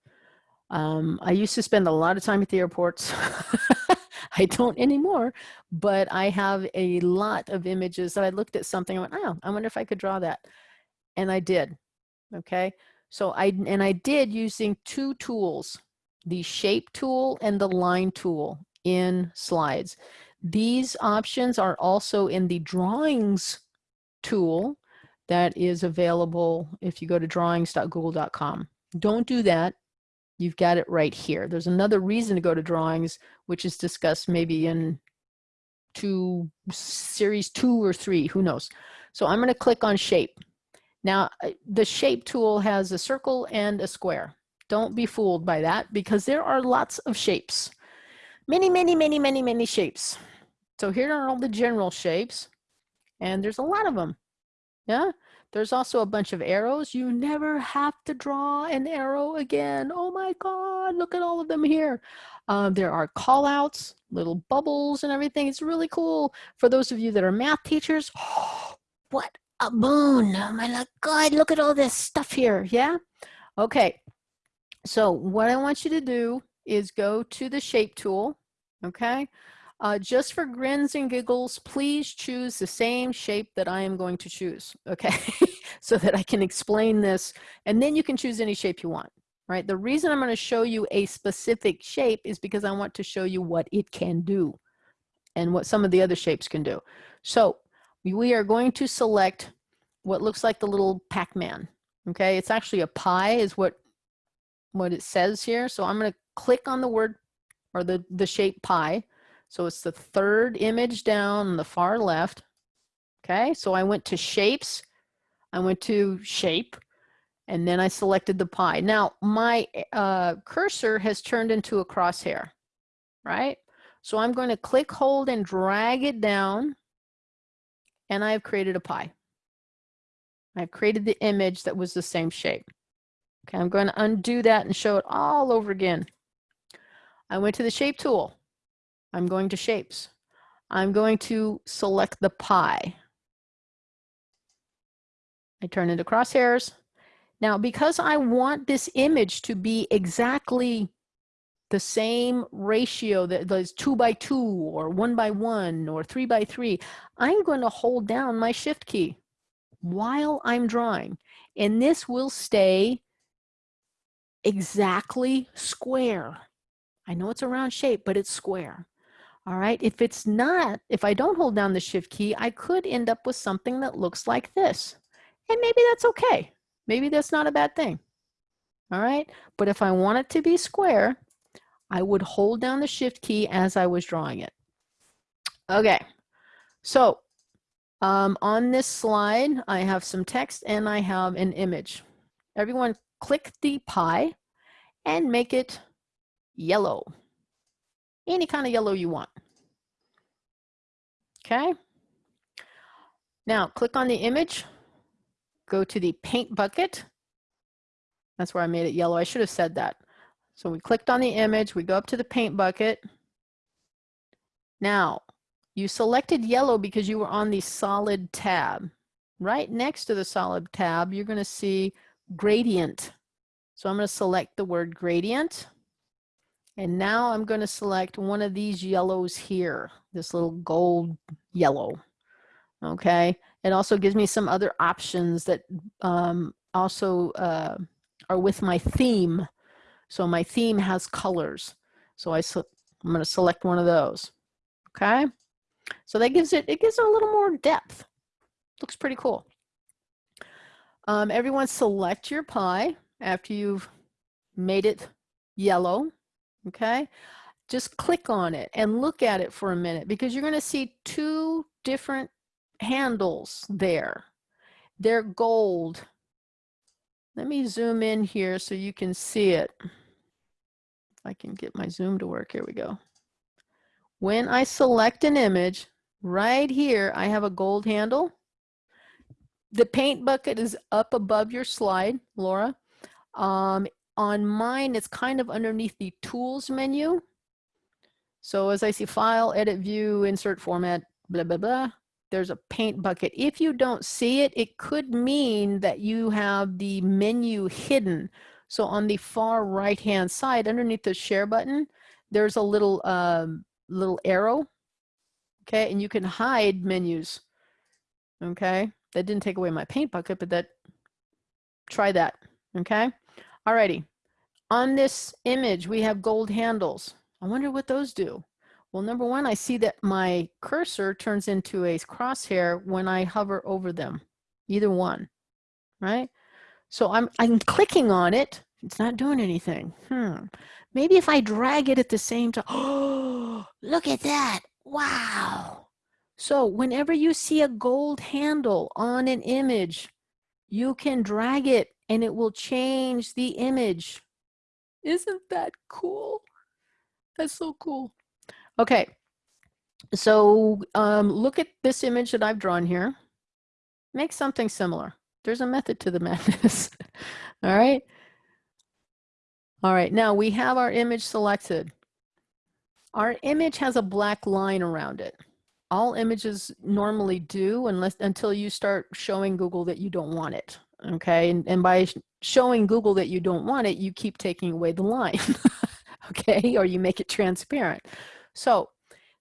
Um, I used to spend a lot of time at the airports. I don't anymore, but I have a lot of images that I looked at something, I went, oh, I wonder if I could draw that. And I did okay? So I, and I did using two tools, the shape tool and the line tool in slides. These options are also in the drawings tool that is available if you go to drawings.google.com. Don't do that. You've got it right here. There's another reason to go to drawings, which is discussed maybe in two series two or three, who knows. So I'm going to click on shape. Now the shape tool has a circle and a square. Don't be fooled by that because there are lots of shapes. Many, many, many, many, many shapes. So here are all the general shapes and there's a lot of them. Yeah. There's also a bunch of arrows. You never have to draw an arrow again. Oh my God, look at all of them here. Um, there are call outs, little bubbles and everything. It's really cool. For those of you that are math teachers, oh, what a boon. Oh my God, look at all this stuff here. Yeah. Okay. So what I want you to do is go to the shape tool. Okay. Uh, just for grins and giggles, please choose the same shape that I am going to choose, okay? so that I can explain this, and then you can choose any shape you want, right? The reason I'm gonna show you a specific shape is because I want to show you what it can do and what some of the other shapes can do. So we are going to select what looks like the little Pac-Man, okay? It's actually a pie is what, what it says here. So I'm gonna click on the word or the, the shape pie, so it's the third image down on the far left. Okay, so I went to shapes, I went to shape, and then I selected the pie. Now my uh, cursor has turned into a crosshair, right? So I'm going to click, hold, and drag it down, and I've created a pie. I've created the image that was the same shape. Okay, I'm going to undo that and show it all over again. I went to the shape tool. I'm going to shapes. I'm going to select the pie. I turn into crosshairs. Now, because I want this image to be exactly the same ratio that is two by two or one by one or three by three, I'm going to hold down my shift key while I'm drawing. And this will stay exactly square. I know it's a round shape, but it's square. All right, if it's not, if I don't hold down the shift key, I could end up with something that looks like this. And maybe that's okay. Maybe that's not a bad thing. All right, but if I want it to be square, I would hold down the shift key as I was drawing it. Okay, so um, on this slide, I have some text and I have an image. Everyone click the pie and make it yellow any kind of yellow you want. Okay. Now click on the image, go to the paint bucket. That's where I made it yellow. I should have said that. So we clicked on the image, we go up to the paint bucket. Now, you selected yellow because you were on the solid tab. Right next to the solid tab, you're gonna see gradient. So I'm gonna select the word gradient. And now I'm going to select one of these yellows here, this little gold yellow. Okay. It also gives me some other options that um, also uh, are with my theme. So my theme has colors. So I I'm going to select one of those. Okay. So that gives it, it gives it a little more depth. Looks pretty cool. Um, everyone select your pie after you've made it yellow okay? Just click on it and look at it for a minute because you're going to see two different handles there. They're gold. Let me zoom in here so you can see it. If I can get my zoom to work, here we go. When I select an image, right here, I have a gold handle. The paint bucket is up above your slide, Laura. Um, on mine, it's kind of underneath the tools menu. So as I see file, edit view, insert format, blah, blah, blah, there's a paint bucket. If you don't see it, it could mean that you have the menu hidden. So on the far right hand side, underneath the share button, there's a little, um, little arrow. Okay, and you can hide menus. Okay, that didn't take away my paint bucket, but that, try that. Okay. Alrighty, on this image, we have gold handles. I wonder what those do. Well, number one, I see that my cursor turns into a crosshair when I hover over them, either one, right? So I'm, I'm clicking on it. It's not doing anything. Hmm. Maybe if I drag it at the same time. Oh, look at that. Wow. So whenever you see a gold handle on an image, you can drag it and it will change the image. Isn't that cool? That's so cool. Okay, so um, look at this image that I've drawn here. Make something similar. There's a method to the madness. All right. All right, now we have our image selected. Our image has a black line around it. All images normally do unless until you start showing Google that you don't want it. Okay, and, and by showing Google that you don't want it, you keep taking away the line. okay, or you make it transparent. So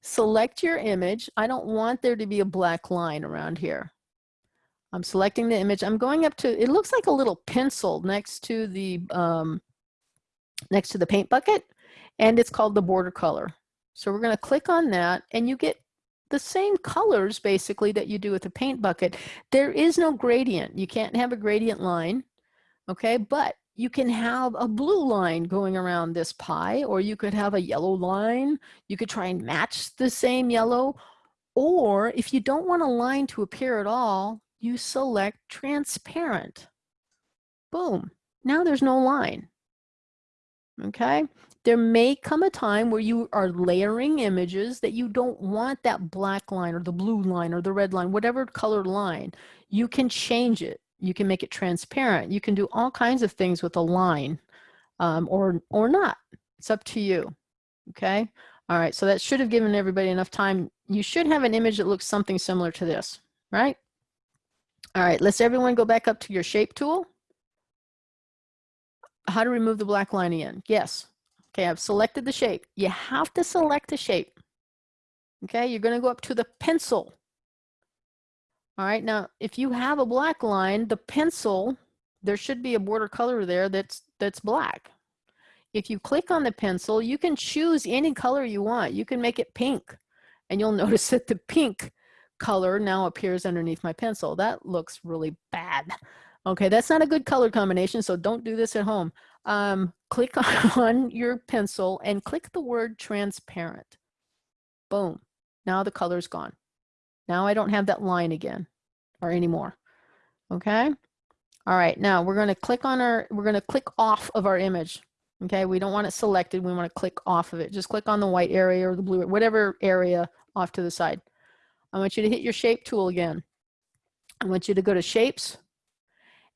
select your image. I don't want there to be a black line around here. I'm selecting the image. I'm going up to, it looks like a little pencil next to the, um, next to the paint bucket, and it's called the border color. So we're gonna click on that and you get the same colors basically that you do with the paint bucket. There is no gradient. You can't have a gradient line, okay? But you can have a blue line going around this pie, or you could have a yellow line. You could try and match the same yellow. Or if you don't want a line to appear at all, you select transparent. Boom, now there's no line. Okay, there may come a time where you are layering images that you don't want that black line or the blue line or the red line, whatever colored line, you can change it. You can make it transparent. You can do all kinds of things with a line um, or, or not. It's up to you. Okay. All right. So that should have given everybody enough time. You should have an image that looks something similar to this, right? All right. Let's everyone go back up to your shape tool. How to remove the black line again. Yes. Okay. I've selected the shape. You have to select the shape. Okay. You're going to go up to the pencil all right, now if you have a black line, the pencil, there should be a border color there that's, that's black. If you click on the pencil, you can choose any color you want. You can make it pink and you'll notice that the pink color now appears underneath my pencil. That looks really bad. Okay, that's not a good color combination, so don't do this at home. Um, click on your pencil and click the word transparent. Boom, now the color's gone. Now I don't have that line again or anymore. Okay. All right. Now we're going to click on our, we're going to click off of our image. Okay. We don't want it selected. We want to click off of it. Just click on the white area or the blue, whatever area off to the side. I want you to hit your shape tool again. I want you to go to shapes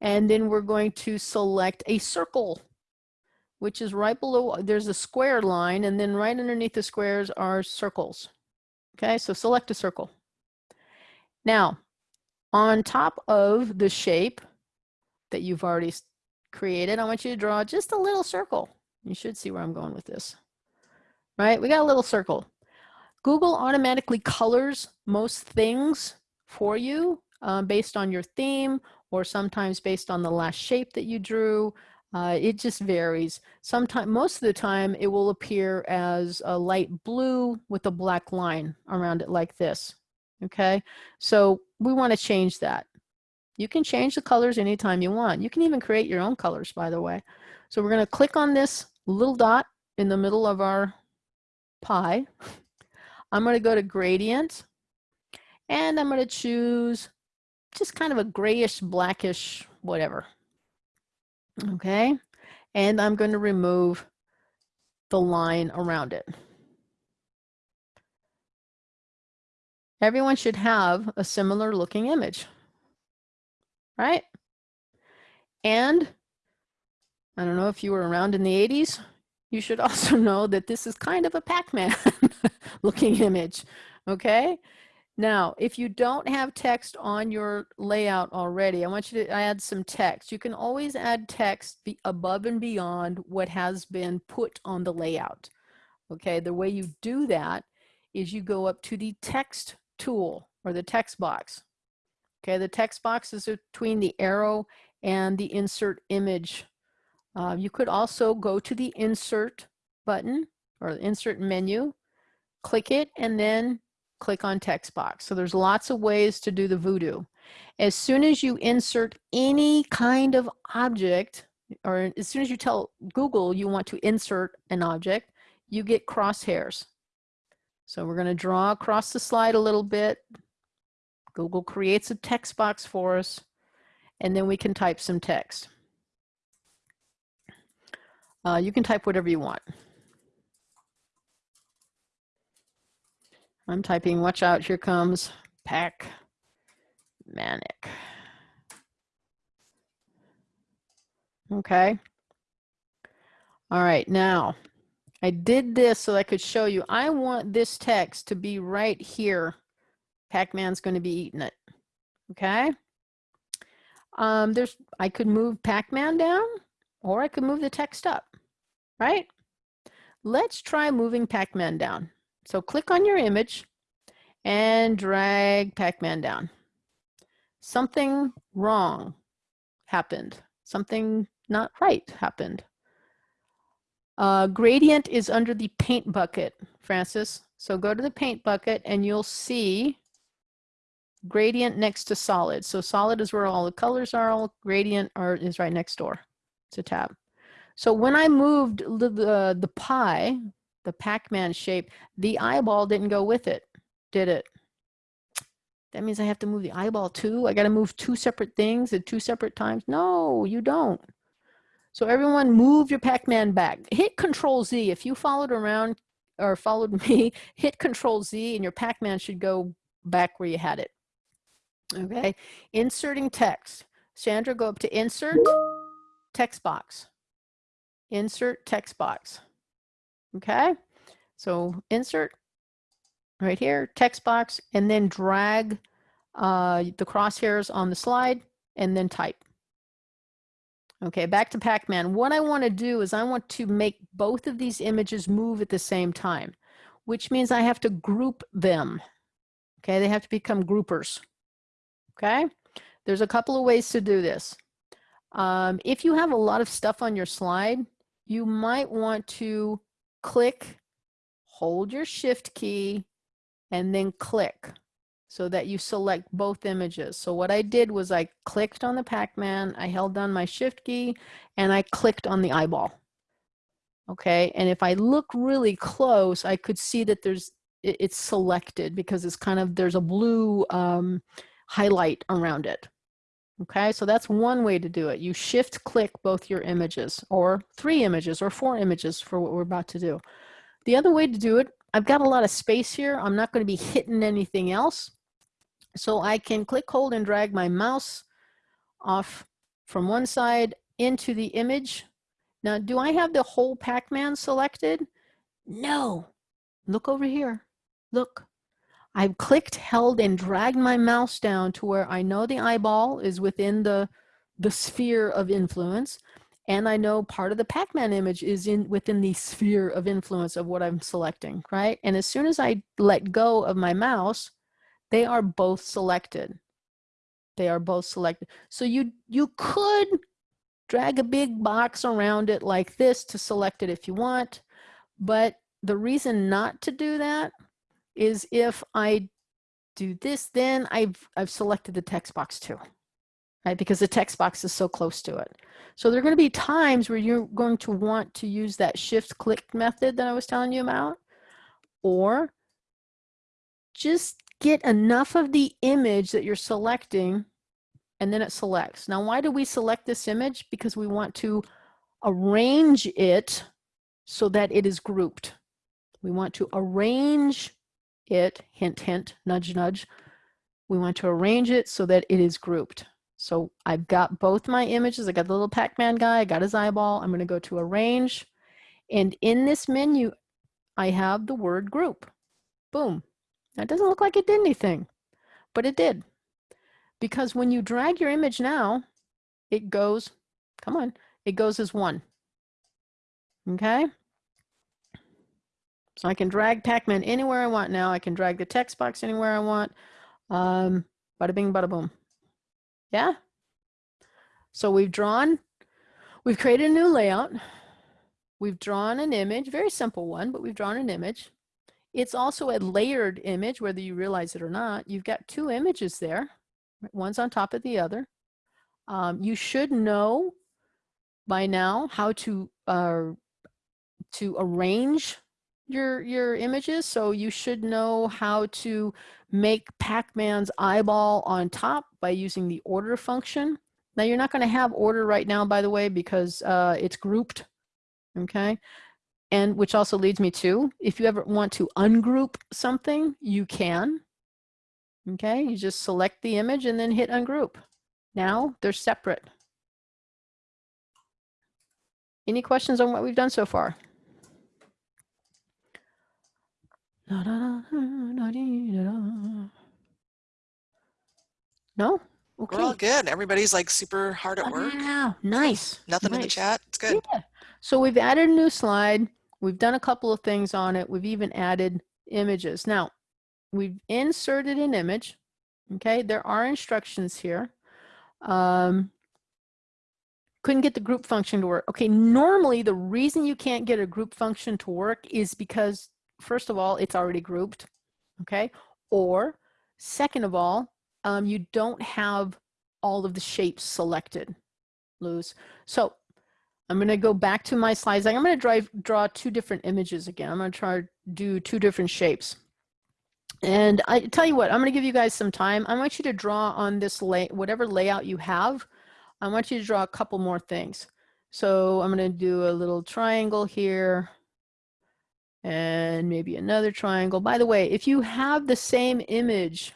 and then we're going to select a circle which is right below, there's a square line and then right underneath the squares are circles. Okay, so select a circle. Now, on top of the shape that you've already created, I want you to draw just a little circle. You should see where I'm going with this. Right, we got a little circle. Google automatically colors most things for you um, based on your theme or sometimes based on the last shape that you drew. Uh, it just varies. Sometimes, most of the time, it will appear as a light blue with a black line around it like this. Okay, so we want to change that. You can change the colors anytime you want. You can even create your own colors, by the way. So we're going to click on this little dot in the middle of our pie. I'm going to go to gradient and I'm going to choose just kind of a grayish, blackish, whatever. Okay. And I'm going to remove the line around it. everyone should have a similar looking image, right? And I don't know if you were around in the 80s, you should also know that this is kind of a Pac-Man looking image, okay? Now, if you don't have text on your layout already, I want you to add some text. You can always add text above and beyond what has been put on the layout. Okay, the way you do that is you go up to the text tool or the text box. Okay, the text box is between the arrow and the insert image. Uh, you could also go to the insert button or the insert menu, click it, and then click on text box. So there's lots of ways to do the voodoo. As soon as you insert any kind of object, or as soon as you tell Google you want to insert an object, you get crosshairs. So we're going to draw across the slide a little bit. Google creates a text box for us, and then we can type some text. Uh, you can type whatever you want. I'm typing, watch out, here comes Pac Manic. Okay. All right, now I did this so I could show you. I want this text to be right here. Pac-Man's going to be eating it. Okay. Um, there's, I could move Pac-Man down or I could move the text up, right? Let's try moving Pac-Man down. So click on your image and drag Pac-Man down. Something wrong happened. Something not right happened. Uh, gradient is under the paint bucket, Francis. So go to the paint bucket and you'll see gradient next to solid. So solid is where all the colors are, all gradient are, is right next door. It's a tab. So when I moved the, the, the pie, the Pac-Man shape, the eyeball didn't go with it, did it? That means I have to move the eyeball too? I got to move two separate things at two separate times? No, you don't. So everyone move your Pac-Man back. Hit Control Z. If you followed around or followed me, hit Control Z and your Pac-Man should go back where you had it. Okay, inserting text. Sandra, go up to Insert, Text Box. Insert Text Box. Okay, so insert right here, text box, and then drag uh, the crosshairs on the slide and then type. Okay, back to Pac-Man. What I want to do is I want to make both of these images move at the same time, which means I have to group them. Okay, they have to become groupers. Okay, there's a couple of ways to do this. Um, if you have a lot of stuff on your slide, you might want to click, hold your shift key, and then click so that you select both images. So what I did was I clicked on the Pac-Man, I held down my shift key, and I clicked on the eyeball. Okay, and if I look really close, I could see that there's it's selected because it's kind of, there's a blue um, highlight around it. Okay, so that's one way to do it. You shift click both your images or three images or four images for what we're about to do. The other way to do it, I've got a lot of space here. I'm not going to be hitting anything else. So I can click, hold, and drag my mouse off from one side into the image. Now, do I have the whole Pac-Man selected? No. Look over here. Look. I've clicked, held, and dragged my mouse down to where I know the eyeball is within the, the sphere of influence. And I know part of the Pac-Man image is in within the sphere of influence of what I'm selecting, right? And as soon as I let go of my mouse, they are both selected. They are both selected. So you, you could drag a big box around it like this to select it if you want. But the reason not to do that is if I do this, then I've, I've selected the text box too, right? Because the text box is so close to it. So there are going to be times where you're going to want to use that shift click method that I was telling you about, or just get enough of the image that you're selecting and then it selects. Now, why do we select this image? Because we want to arrange it so that it is grouped. We want to arrange it, hint, hint, nudge, nudge. We want to arrange it so that it is grouped. So I've got both my images. I got the little Pac-Man guy, I got his eyeball. I'm gonna go to arrange. And in this menu, I have the word group. Boom. That doesn't look like it did anything, but it did. Because when you drag your image now, it goes, come on, it goes as one. Okay? So I can drag Pac-Man anywhere I want now. I can drag the text box anywhere I want. Um, bada bing, bada boom. Yeah? So we've drawn, we've created a new layout. We've drawn an image, very simple one, but we've drawn an image. It's also a layered image, whether you realize it or not. You've got two images there, one's on top of the other. Um, you should know by now how to uh, to arrange your your images. So you should know how to make Pac-Man's eyeball on top by using the order function. Now you're not going to have order right now, by the way, because uh, it's grouped. Okay. And which also leads me to, if you ever want to ungroup something, you can. Okay, you just select the image and then hit ungroup. Now they're separate. Any questions on what we've done so far? No? Okay. We're all good. Everybody's like super hard at work. Wow, nice. Nothing in the chat. It's good. Yeah. So we've added a new slide. We've done a couple of things on it. We've even added images. Now, we've inserted an image. Okay, there are instructions here. Um, couldn't get the group function to work. Okay, normally the reason you can't get a group function to work is because, first of all, it's already grouped. Okay, or second of all, um, you don't have all of the shapes selected, Luz. So I'm going to go back to my slides. I'm going to drive, draw two different images again. I'm going to try to do two different shapes. And I tell you what, I'm going to give you guys some time. I want you to draw on this lay, whatever layout you have. I want you to draw a couple more things. So I'm going to do a little triangle here and maybe another triangle. By the way, if you have the same image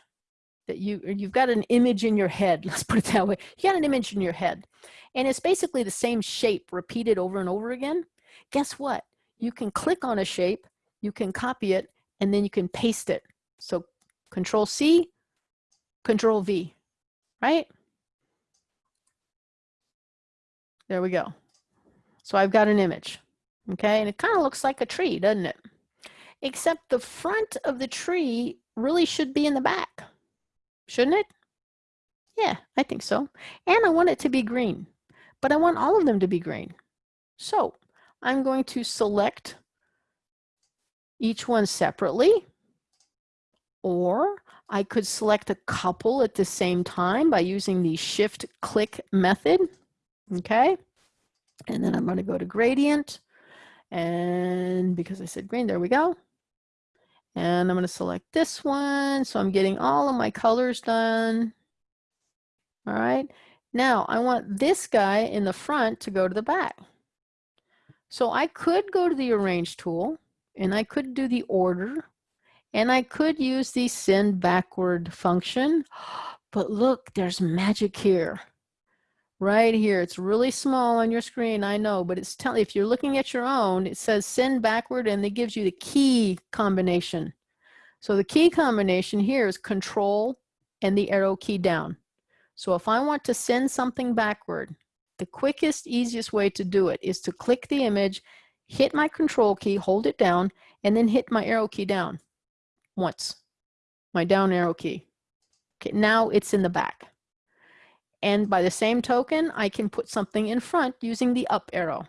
that you, you've got an image in your head, let's put it that way. You got an image in your head and it's basically the same shape repeated over and over again. Guess what? You can click on a shape, you can copy it, and then you can paste it. So control C, control V, right? There we go. So I've got an image, okay? And it kind of looks like a tree, doesn't it? Except the front of the tree really should be in the back, shouldn't it? Yeah, I think so. And I want it to be green, but I want all of them to be green. So I'm going to select each one separately, or I could select a couple at the same time by using the shift click method. Okay. And then I'm going to go to gradient. And because I said green, there we go. And I'm going to select this one. So I'm getting all of my colors done. All right. Now I want this guy in the front to go to the back. So I could go to the arrange tool and I could do the order and I could use the send backward function. But look, there's magic here right here. It's really small on your screen, I know, but it's telling if you're looking at your own, it says send backward and it gives you the key combination. So the key combination here is control and the arrow key down. So if I want to send something backward, the quickest, easiest way to do it is to click the image, hit my control key, hold it down, and then hit my arrow key down once, my down arrow key. Okay, now it's in the back. And by the same token, I can put something in front using the up arrow.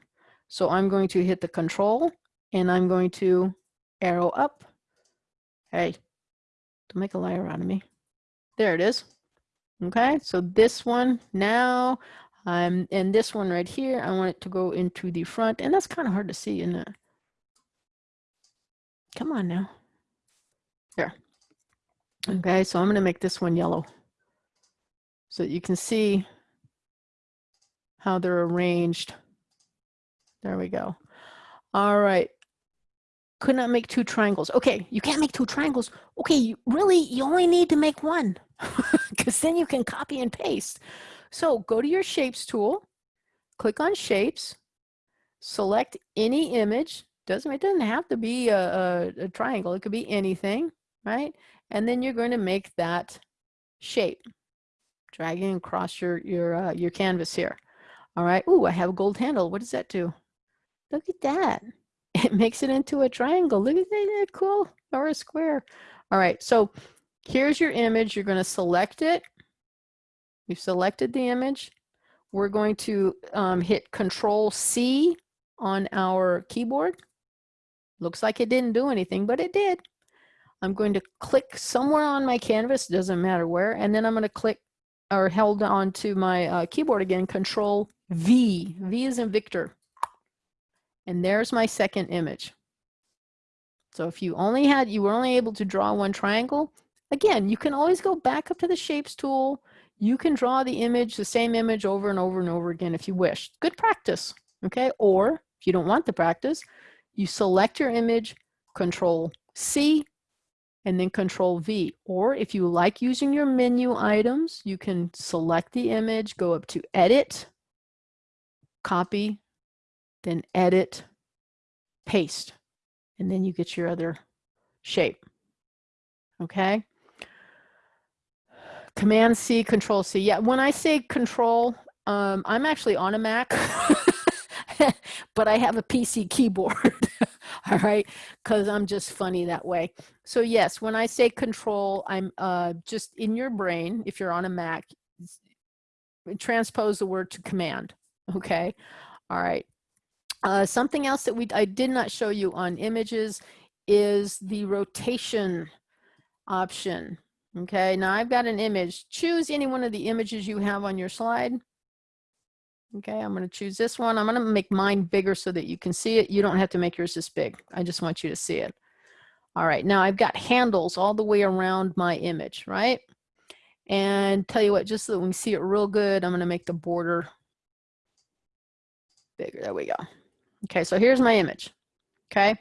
So I'm going to hit the control and I'm going to arrow up. Hey, don't make a liar out of me. There it is. Okay, so this one now, um, and this one right here, I want it to go into the front, and that's kind of hard to see, isn't it? Come on now. There. Okay, so I'm going to make this one yellow so you can see how they're arranged. There we go. All right. Could not make two triangles. Okay, you can't make two triangles. Okay, you, really, you only need to make one because then you can copy and paste. So go to your shapes tool, click on shapes, select any image. Doesn't it doesn't have to be a, a, a triangle. It could be anything, right? And then you're going to make that shape dragging across your your uh, your canvas here. All right. Ooh, I have a gold handle. What does that do? Look at that. It makes it into a triangle. Look at that. Cool? Or a square. All right. So here's your image. You're going to select it. We've selected the image. We're going to um, hit Control C on our keyboard. Looks like it didn't do anything, but it did. I'm going to click somewhere on my canvas, doesn't matter where, and then I'm going to click or held on to my uh, keyboard again, control V. V is in Victor. And there's my second image. So if you only had, you were only able to draw one triangle, again, you can always go back up to the shapes tool. You can draw the image, the same image over and over and over again if you wish. Good practice, okay? Or if you don't want the practice, you select your image, control C, and then control V. Or if you like using your menu items, you can select the image, go up to edit, copy, then edit, paste, and then you get your other shape. Okay. Command C, Control C. Yeah, when I say Control, um, I'm actually on a Mac, but I have a PC keyboard. All right, because I'm just funny that way. So yes, when I say Control, I'm uh, just in your brain. If you're on a Mac, transpose the word to Command. Okay. All right. Uh, something else that we I did not show you on images is the rotation option. Okay, now I've got an image. Choose any one of the images you have on your slide. Okay, I'm going to choose this one. I'm going to make mine bigger so that you can see it. You don't have to make yours this big. I just want you to see it. All right, now I've got handles all the way around my image, right? And tell you what, just so that we see it real good, I'm going to make the border bigger. There we go. Okay, so here's my image. Okay,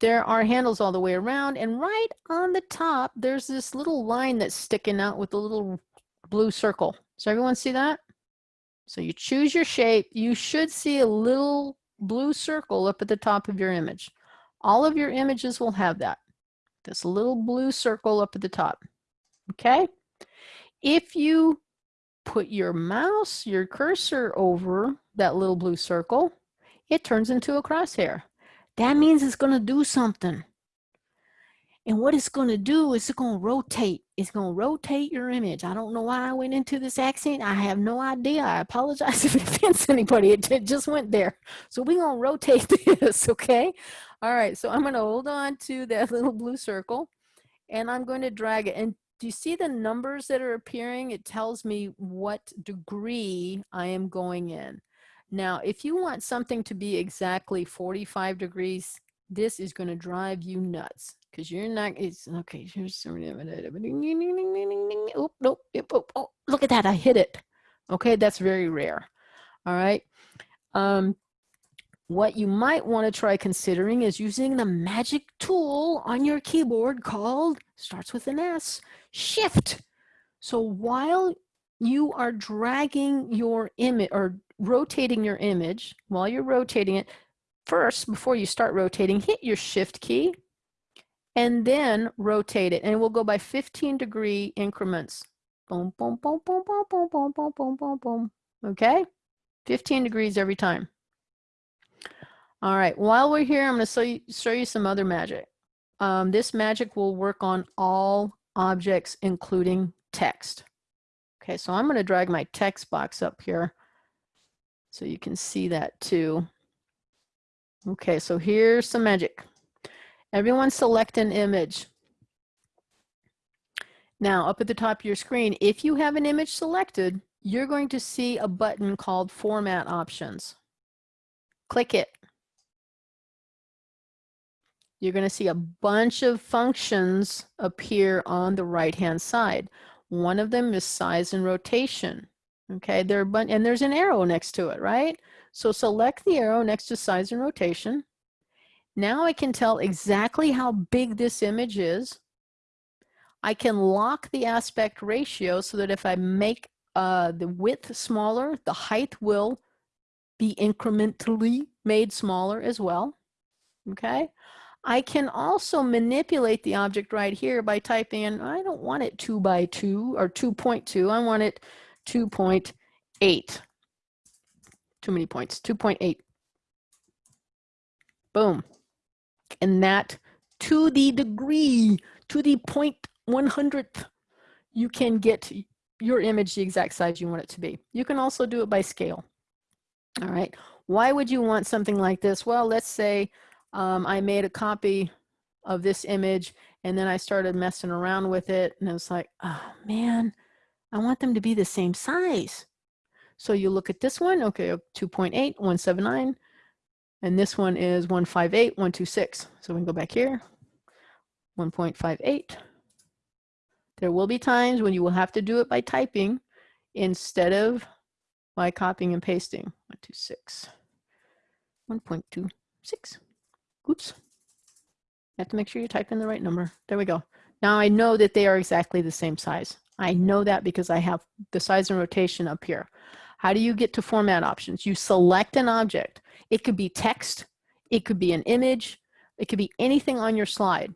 there are handles all the way around and right on the top, there's this little line that's sticking out with a little blue circle. So everyone see that? So you choose your shape. You should see a little blue circle up at the top of your image. All of your images will have that. This little blue circle up at the top. Okay? If you put your mouse, your cursor over that little blue circle, it turns into a crosshair that means it's going to do something. And what it's going to do is it's going to rotate. It's going to rotate your image. I don't know why I went into this accent. I have no idea. I apologize if it offends anybody. It just went there. So we're going to rotate this, okay? All right, so I'm going to hold on to that little blue circle and I'm going to drag it. And do you see the numbers that are appearing? It tells me what degree I am going in. Now, if you want something to be exactly 45 degrees, this is going to drive you nuts because you're not, it's okay. Here's some, oh, nope, oh, oh, look at that. I hit it. Okay. That's very rare. All right. Um, what you might want to try considering is using the magic tool on your keyboard called, starts with an S, shift. So while you are dragging your image or rotating your image, while you're rotating it, first, before you start rotating, hit your shift key and then rotate it. And it will go by 15 degree increments. Boom, boom, boom, boom, boom, boom, boom, boom, boom, boom, boom. Okay? 15 degrees every time. All right, while we're here, I'm to show you, show you some other magic. Um, this magic will work on all objects, including text. Okay, so I'm going to drag my text box up here so you can see that too. Okay, so here's some magic. Everyone select an image. Now, up at the top of your screen, if you have an image selected, you're going to see a button called Format Options. Click it. You're going to see a bunch of functions appear on the right-hand side. One of them is size and rotation. Okay, there are and there's an arrow next to it, right? So select the arrow next to size and rotation. Now I can tell exactly how big this image is. I can lock the aspect ratio so that if I make uh, the width smaller, the height will be incrementally made smaller as well. Okay. I can also manipulate the object right here by typing in, I don't want it two by two or 2.2. I want it 2.8. Too many points, 2.8. Boom. And that to the degree, to the point 100th, you can get your image the exact size you want it to be. You can also do it by scale. All right. Why would you want something like this? Well, let's say um, I made a copy of this image And then I started messing around with it and I was like, oh man, I want them to be the same size. So you look at this one, okay, 2.8, 179, and this one is 158, 126. So we can go back here, 1.58. There will be times when you will have to do it by typing instead of by copying and pasting. 126, 1.26. Oops. You have to make sure you type in the right number. There we go. Now I know that they are exactly the same size. I know that because I have the size and rotation up here. How do you get to format options? You select an object. It could be text, it could be an image, it could be anything on your slide.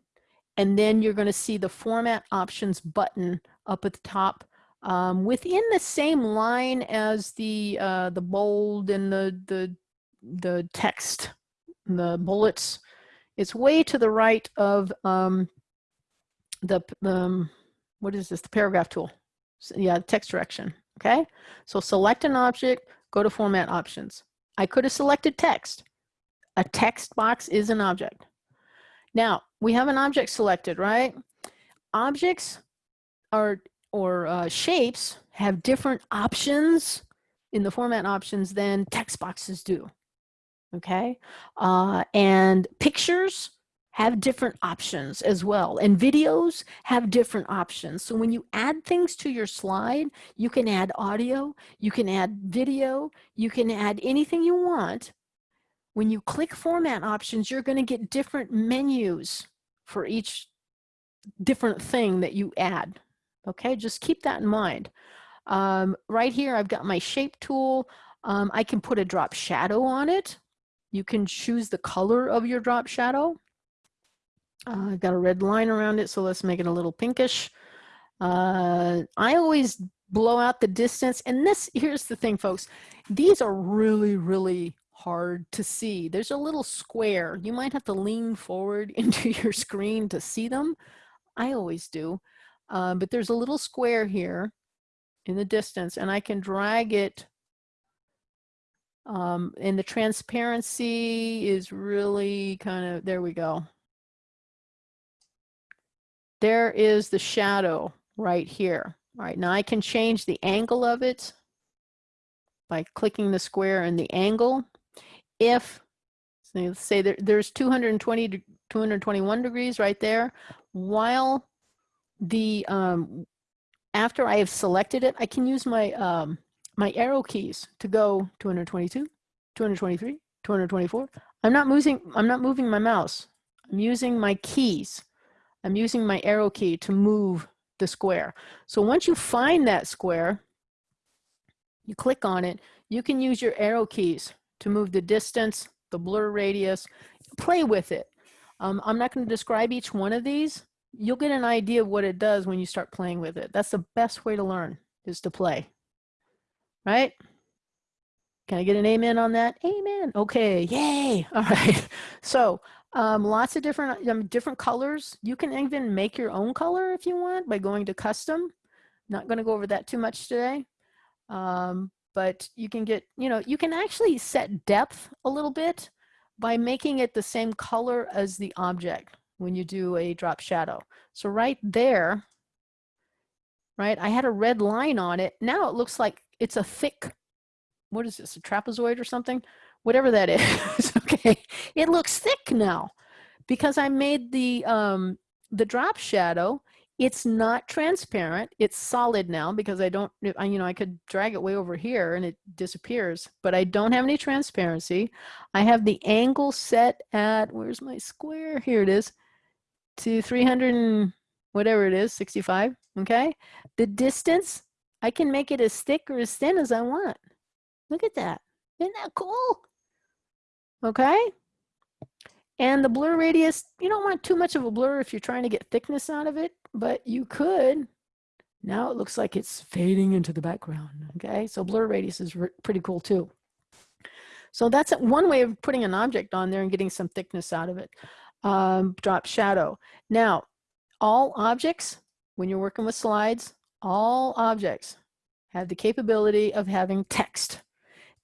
And then you're gonna see the format options button up at the top um, within the same line as the uh, the bold and the, the, the text, the bullets. It's way to the right of um, the, um, what is this, the paragraph tool. So, yeah, text direction, okay? So select an object, go to format options. I could have selected text. A text box is an object. Now, we have an object selected, right? Objects are, or uh, shapes have different options in the format options than text boxes do, okay? Uh, and pictures have different options as well. And videos have different options. So when you add things to your slide, you can add audio, you can add video, you can add anything you want. When you click format options, you're gonna get different menus for each different thing that you add. Okay, just keep that in mind. Um, right here, I've got my shape tool. Um, I can put a drop shadow on it. You can choose the color of your drop shadow. Uh, I've got a red line around it, so let's make it a little pinkish. Uh, I always blow out the distance. And this, here's the thing, folks. These are really, really hard to see. There's a little square. You might have to lean forward into your screen to see them. I always do. Uh, but there's a little square here in the distance, and I can drag it um, and the transparency is really kind of, there we go. There is the shadow right here. All right, now I can change the angle of it by clicking the square and the angle. If, say there, there's 220 to 221 degrees right there, while the, um, after I have selected it, I can use my, um, my arrow keys to go 222, 223, 224. I'm not moving, I'm not moving my mouse. I'm using my keys. I'm using my arrow key to move the square. So once you find that square, you click on it, you can use your arrow keys to move the distance, the blur radius, play with it. Um, I'm not going to describe each one of these. You'll get an idea of what it does when you start playing with it. That's the best way to learn is to play, right? Can I get an amen on that? Amen. Okay, yay. All right. So um, lots of different, um, different colors. You can even make your own color if you want by going to custom. Not going to go over that too much today. Um, but you can get, you know, you can actually set depth a little bit by making it the same color as the object when you do a drop shadow. So right there, right, I had a red line on it. Now it looks like it's a thick, what is this, a trapezoid or something? Whatever that is, okay? It looks thick now because I made the, um, the drop shadow. It's not transparent. It's solid now because I don't, I, you know, I could drag it way over here and it disappears, but I don't have any transparency. I have the angle set at, where's my square? Here it is, to 300 and whatever it is, 65, okay? The distance, I can make it as thick or as thin as I want. Look at that. Isn't that cool? Okay? And the blur radius, you don't want too much of a blur if you're trying to get thickness out of it, but you could. Now it looks like it's fading into the background, okay? So blur radius is pretty cool too. So that's one way of putting an object on there and getting some thickness out of it. Um, drop shadow. Now, all objects, when you're working with slides, all objects have the capability of having text.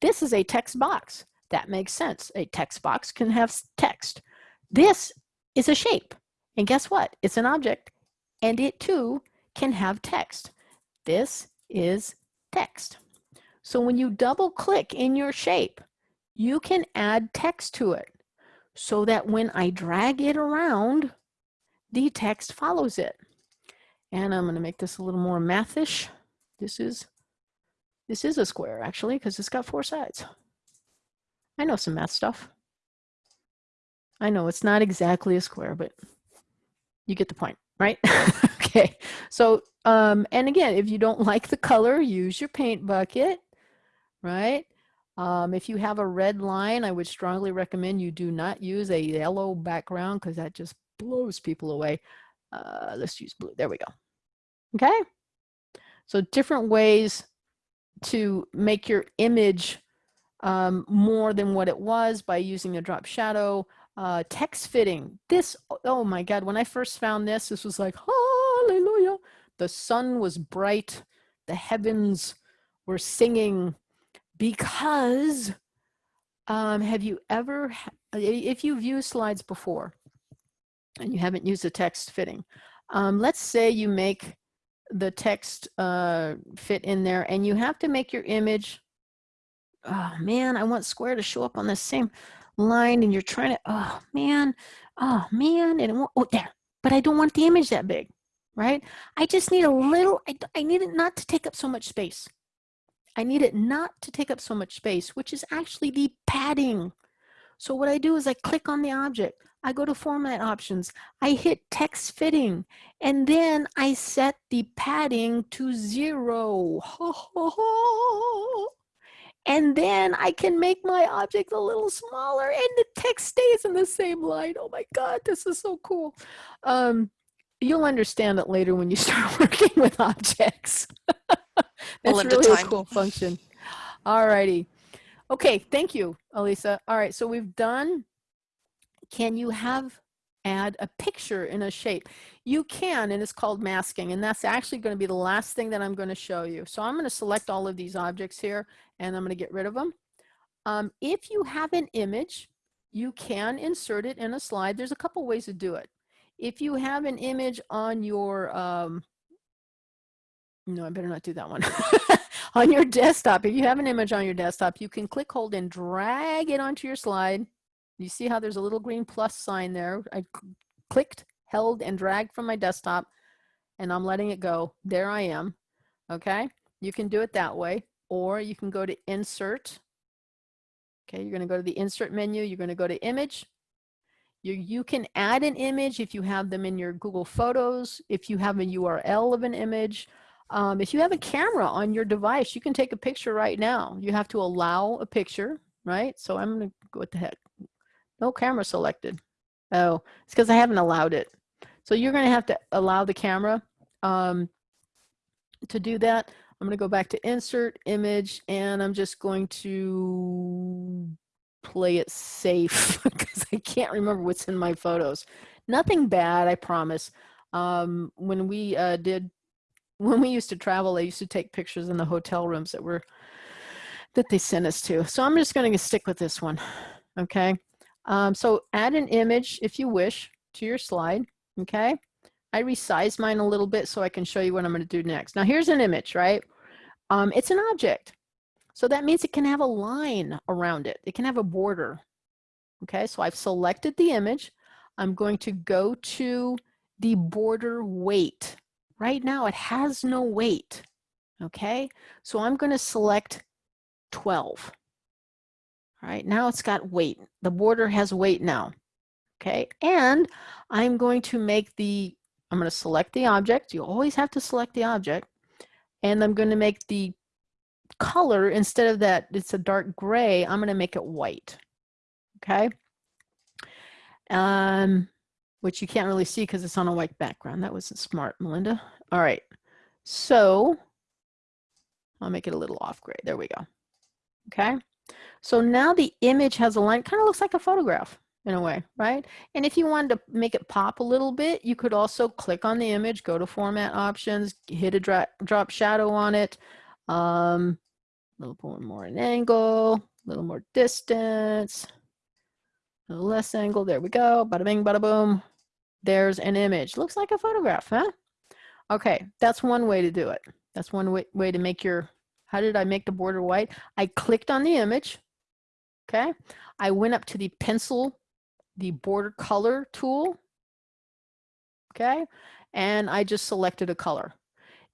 This is a text box. That makes sense. A text box can have text. This is a shape. And guess what? It's an object and it too can have text. This is text. So when you double click in your shape, you can add text to it so that when I drag it around, the text follows it. And I'm going to make this a little more mathish. This is this is a square actually because it's got four sides. I know some math stuff. I know it's not exactly a square, but you get the point, right? okay. So, um, and again, if you don't like the color, use your paint bucket, right? Um, if you have a red line, I would strongly recommend you do not use a yellow background because that just blows people away. Uh, let's use blue. There we go. Okay. So different ways to make your image um, more than what it was by using a drop shadow. Uh, text fitting. This, oh my God, when I first found this, this was like, hallelujah. The sun was bright. The heavens were singing because um, have you ever, if you've used slides before and you haven't used a text fitting, um, let's say you make the text uh, fit in there and you have to make your image, oh man, I want square to show up on the same line and you're trying to, oh man, oh man, and it won't, oh there, but I don't want the image that big, right? I just need a little, I, I need it not to take up so much space. I need it not to take up so much space, which is actually the padding. So what I do is I click on the object. I go to format options. I hit text fitting and then I set the padding to zero. and then I can make my object a little smaller and the text stays in the same line. Oh my God, this is so cool. Um, you'll understand it later when you start working with objects. That's really a cool function. All righty. Okay, thank you, Elisa. All right, so we've done, can you have, add a picture in a shape? You can, and it's called masking, and that's actually gonna be the last thing that I'm gonna show you. So I'm gonna select all of these objects here, and I'm gonna get rid of them. Um, if you have an image, you can insert it in a slide. There's a couple ways to do it. If you have an image on your um, no, I better not do that one. on your desktop, if you have an image on your desktop, you can click, hold, and drag it onto your slide. You see how there's a little green plus sign there. I clicked, held, and dragged from my desktop, and I'm letting it go. There I am, okay? You can do it that way, or you can go to Insert. Okay, you're gonna go to the Insert menu, you're gonna go to Image, you, you can add an image if you have them in your Google Photos, if you have a URL of an image, um, if you have a camera on your device, you can take a picture right now. You have to allow a picture, right? So I'm gonna go what the heck. No camera selected. Oh, it's because I haven't allowed it. So you're gonna have to allow the camera um, to do that. I'm gonna go back to insert image and I'm just going to play it safe because I can't remember what's in my photos. Nothing bad, I promise. Um, when we uh, did when we used to travel, I used to take pictures in the hotel rooms that were that they sent us to. So I'm just going to stick with this one. Okay. Um, so add an image if you wish to your slide. Okay. I resize mine a little bit so I can show you what I'm going to do next. Now here's an image, right? Um, it's an object. So that means it can have a line around it. It can have a border. Okay. So I've selected the image. I'm going to go to the border weight right now it has no weight. Okay, so I'm going to select 12. All right, now it's got weight. The border has weight now. Okay, and I'm going to make the, I'm going to select the object. You always have to select the object. And I'm going to make the color, instead of that, it's a dark gray, I'm going to make it white. Okay. Um, which you can't really see because it's on a white background. That wasn't smart, Melinda. All right, so I'll make it a little off gray. There we go. Okay, so now the image has a line, kind of looks like a photograph in a way, right? And if you wanted to make it pop a little bit, you could also click on the image, go to format options, hit a drop, shadow on it, um, a little more an angle, a little more distance, a little less angle. There we go. Bada bing, bada boom. there's an image. Looks like a photograph, huh? Okay, that's one way to do it. That's one way, way to make your, how did I make the border white? I clicked on the image, okay? I went up to the pencil, the border color tool, okay? And I just selected a color.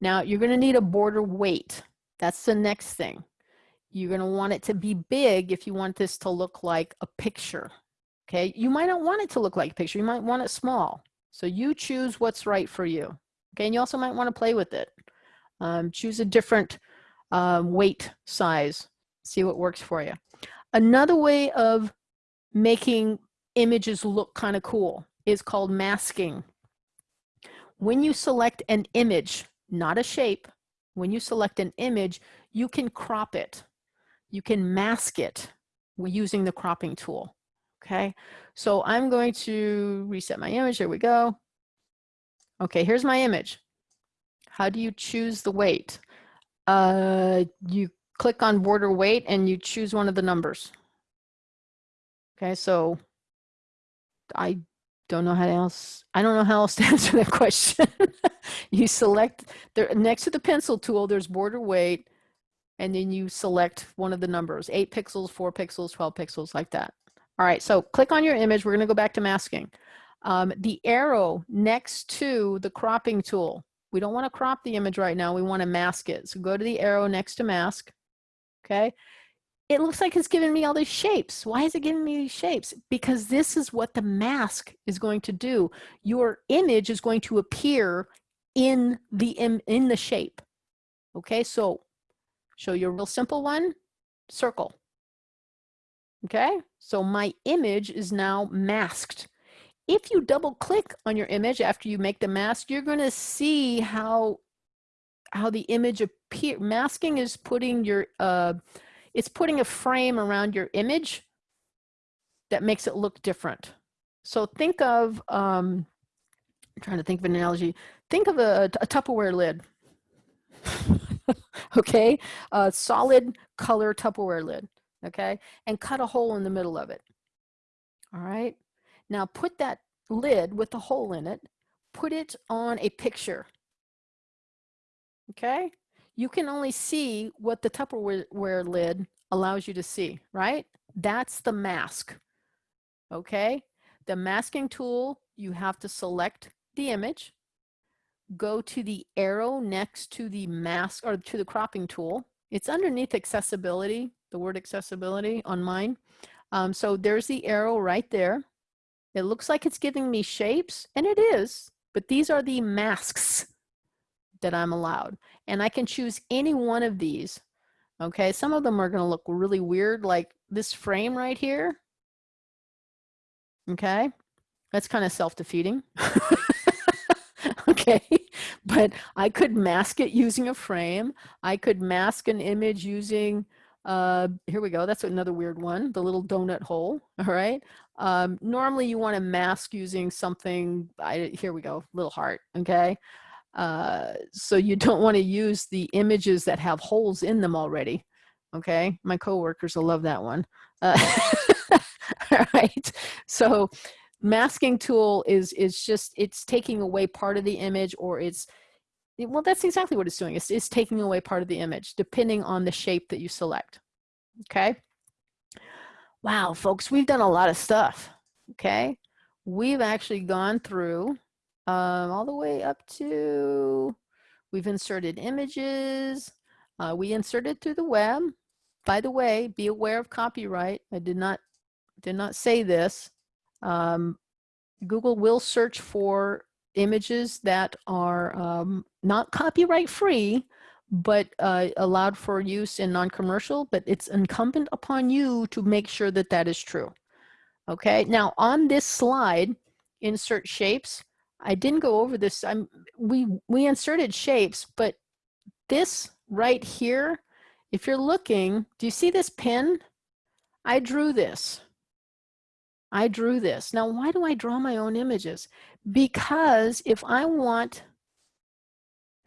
Now you're gonna need a border weight. That's the next thing. You're gonna want it to be big if you want this to look like a picture, okay? You might not want it to look like a picture. You might want it small. So you choose what's right for you. Okay, and you also might want to play with it. Um, choose a different um, weight size, see what works for you. Another way of making images look kind of cool is called masking. When you select an image, not a shape, when you select an image, you can crop it. You can mask it using the cropping tool. Okay, so I'm going to reset my image. Here we go. Okay, here's my image. How do you choose the weight? Uh, you click on border weight and you choose one of the numbers. Okay, so I don't know how else, I don't know how else to answer that question. you select, there next to the pencil tool, there's border weight, and then you select one of the numbers, eight pixels, four pixels, 12 pixels, like that. All right, so click on your image. We're gonna go back to masking. Um, the arrow next to the cropping tool. We don't want to crop the image right now. We want to mask it. So go to the arrow next to mask. Okay. It looks like it's giving me all these shapes. Why is it giving me these shapes? Because this is what the mask is going to do. Your image is going to appear in the in, the shape. Okay, so show you a real simple one, circle. Okay, so my image is now masked. If you double click on your image after you make the mask, you're going to see how how the image appear. Masking is putting your uh, it's putting a frame around your image that makes it look different. So think of um, I'm trying to think of an analogy. Think of a, a Tupperware lid. okay, a solid color Tupperware lid. Okay, and cut a hole in the middle of it. All right. Now put that lid with the hole in it, put it on a picture. Okay? You can only see what the Tupperware lid allows you to see, right? That's the mask. Okay? The masking tool, you have to select the image, go to the arrow next to the mask or to the cropping tool. It's underneath accessibility, the word accessibility on mine. Um, so there's the arrow right there. It looks like it's giving me shapes, and it is, but these are the masks that I'm allowed. And I can choose any one of these. Okay, some of them are gonna look really weird, like this frame right here. Okay, that's kind of self-defeating. okay, but I could mask it using a frame. I could mask an image using uh, here we go. That's another weird one, the little donut hole. All right. Um, normally you want to mask using something, I, here we go, little heart. Okay. Uh, so you don't want to use the images that have holes in them already. Okay. My coworkers will love that one. Uh, all right. So masking tool is, is just, it's taking away part of the image or it's, well, that's exactly what it's doing. It's, it's taking away part of the image, depending on the shape that you select. Okay. Wow, folks, we've done a lot of stuff. Okay. We've actually gone through um, all the way up to, we've inserted images. Uh, we inserted through the web. By the way, be aware of copyright. I did not, did not say this. Um, Google will search for images that are um, not copyright free, but uh, allowed for use in non-commercial, but it's incumbent upon you to make sure that that is true. Okay, now on this slide, insert shapes. I didn't go over this. I'm, we, we inserted shapes, but this right here, if you're looking, do you see this pin? I drew this. I drew this. Now, why do I draw my own images? Because if I want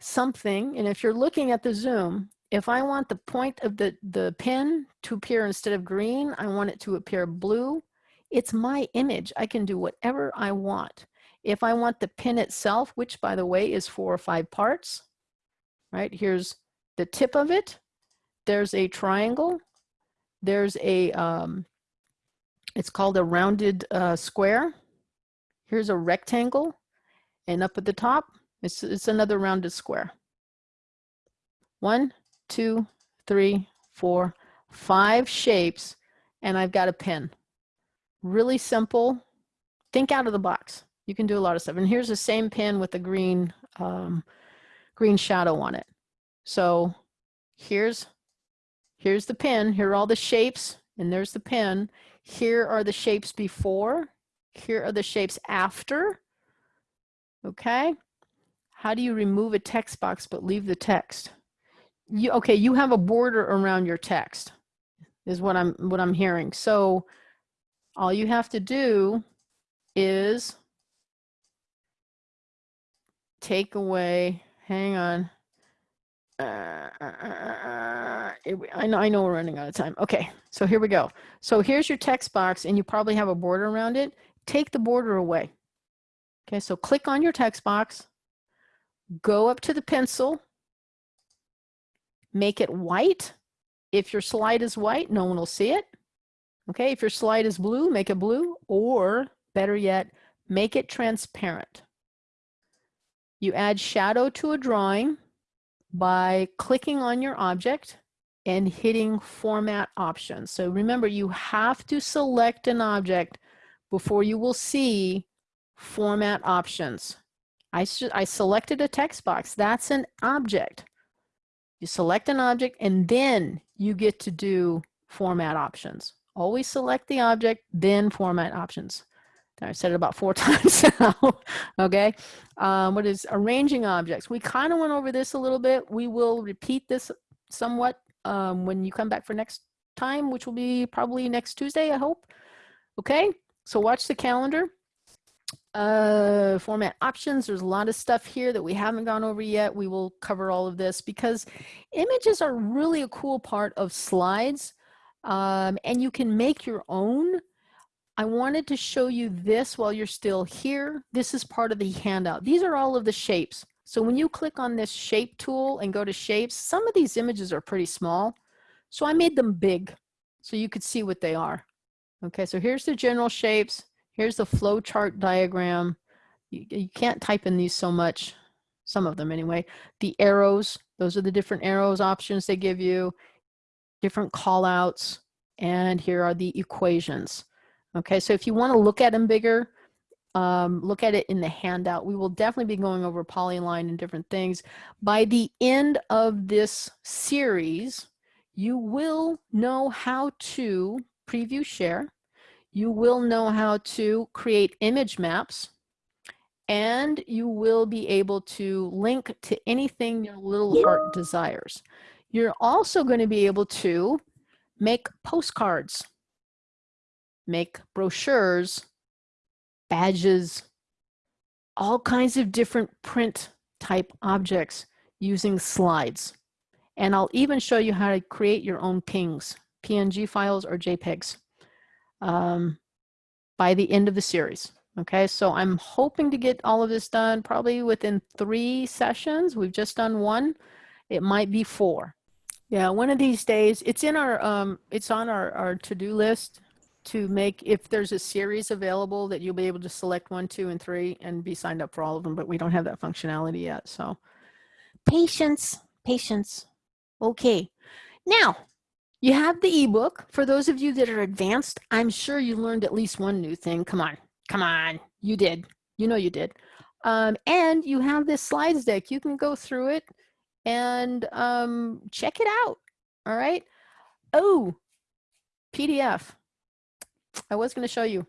something, and if you're looking at the Zoom, if I want the point of the, the pin to appear instead of green, I want it to appear blue. It's my image. I can do whatever I want. If I want the pin itself, which by the way is four or five parts, right? Here's the tip of it. There's a triangle. There's a, um, it's called a rounded uh, square. Here's a rectangle. And up at the top, it's, it's another rounded square. One, two, three, four, five shapes, and I've got a pin. Really simple. Think out of the box. You can do a lot of stuff. And here's the same pin with the green, um, green shadow on it. So here's, here's the pin. Here are all the shapes, and there's the pin. Here are the shapes before. Here are the shapes after. Okay. How do you remove a text box but leave the text? You, okay, you have a border around your text is what I'm what I'm hearing. So all you have to do is take away, hang on. Uh, uh, uh, I know I know we're running out of time. Okay, so here we go. So here's your text box and you probably have a border around it. Take the border away. Okay, so click on your text box, go up to the pencil, make it white. If your slide is white, no one will see it. Okay, if your slide is blue, make it blue, or better yet, make it transparent. You add shadow to a drawing by clicking on your object and hitting format options. So remember, you have to select an object before you will see format options. I, I selected a text box. That's an object. You select an object and then you get to do format options. Always select the object, then format options. I said it about four times now, okay? Um, what is arranging objects? We kind of went over this a little bit. We will repeat this somewhat um, when you come back for next time, which will be probably next Tuesday, I hope. Okay, so watch the calendar. Uh, format options, there's a lot of stuff here that we haven't gone over yet. We will cover all of this because images are really a cool part of slides um, and you can make your own I wanted to show you this while you're still here. This is part of the handout. These are all of the shapes. So when you click on this shape tool and go to shapes, some of these images are pretty small. So I made them big so you could see what they are. Okay, so here's the general shapes. Here's the flow chart diagram. You, you can't type in these so much, some of them anyway. The arrows, those are the different arrows options they give you, different call outs, and here are the equations. Okay, so if you want to look at them bigger, um, look at it in the handout. We will definitely be going over polyline and different things. By the end of this series, you will know how to preview share. You will know how to create image maps and you will be able to link to anything your little heart desires. You're also going to be able to make postcards make brochures, badges, all kinds of different print type objects using slides. And I'll even show you how to create your own pings, PNG files or JPEGs um, by the end of the series. Okay, so I'm hoping to get all of this done probably within three sessions. We've just done one. It might be four. Yeah, one of these days, it's in our, um, it's on our, our to-do list to make, if there's a series available that you'll be able to select one, two, and three and be signed up for all of them, but we don't have that functionality yet. So patience, patience. Okay. Now, you have the ebook. For those of you that are advanced, I'm sure you learned at least one new thing. Come on, come on. You did. You know you did. Um, and you have this slides deck. You can go through it and um, check it out. All right. Oh, PDF. I was going to show you,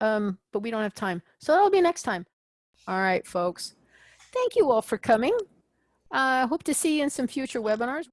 um, but we don't have time. So that'll be next time. All right, folks. Thank you all for coming. I uh, hope to see you in some future webinars.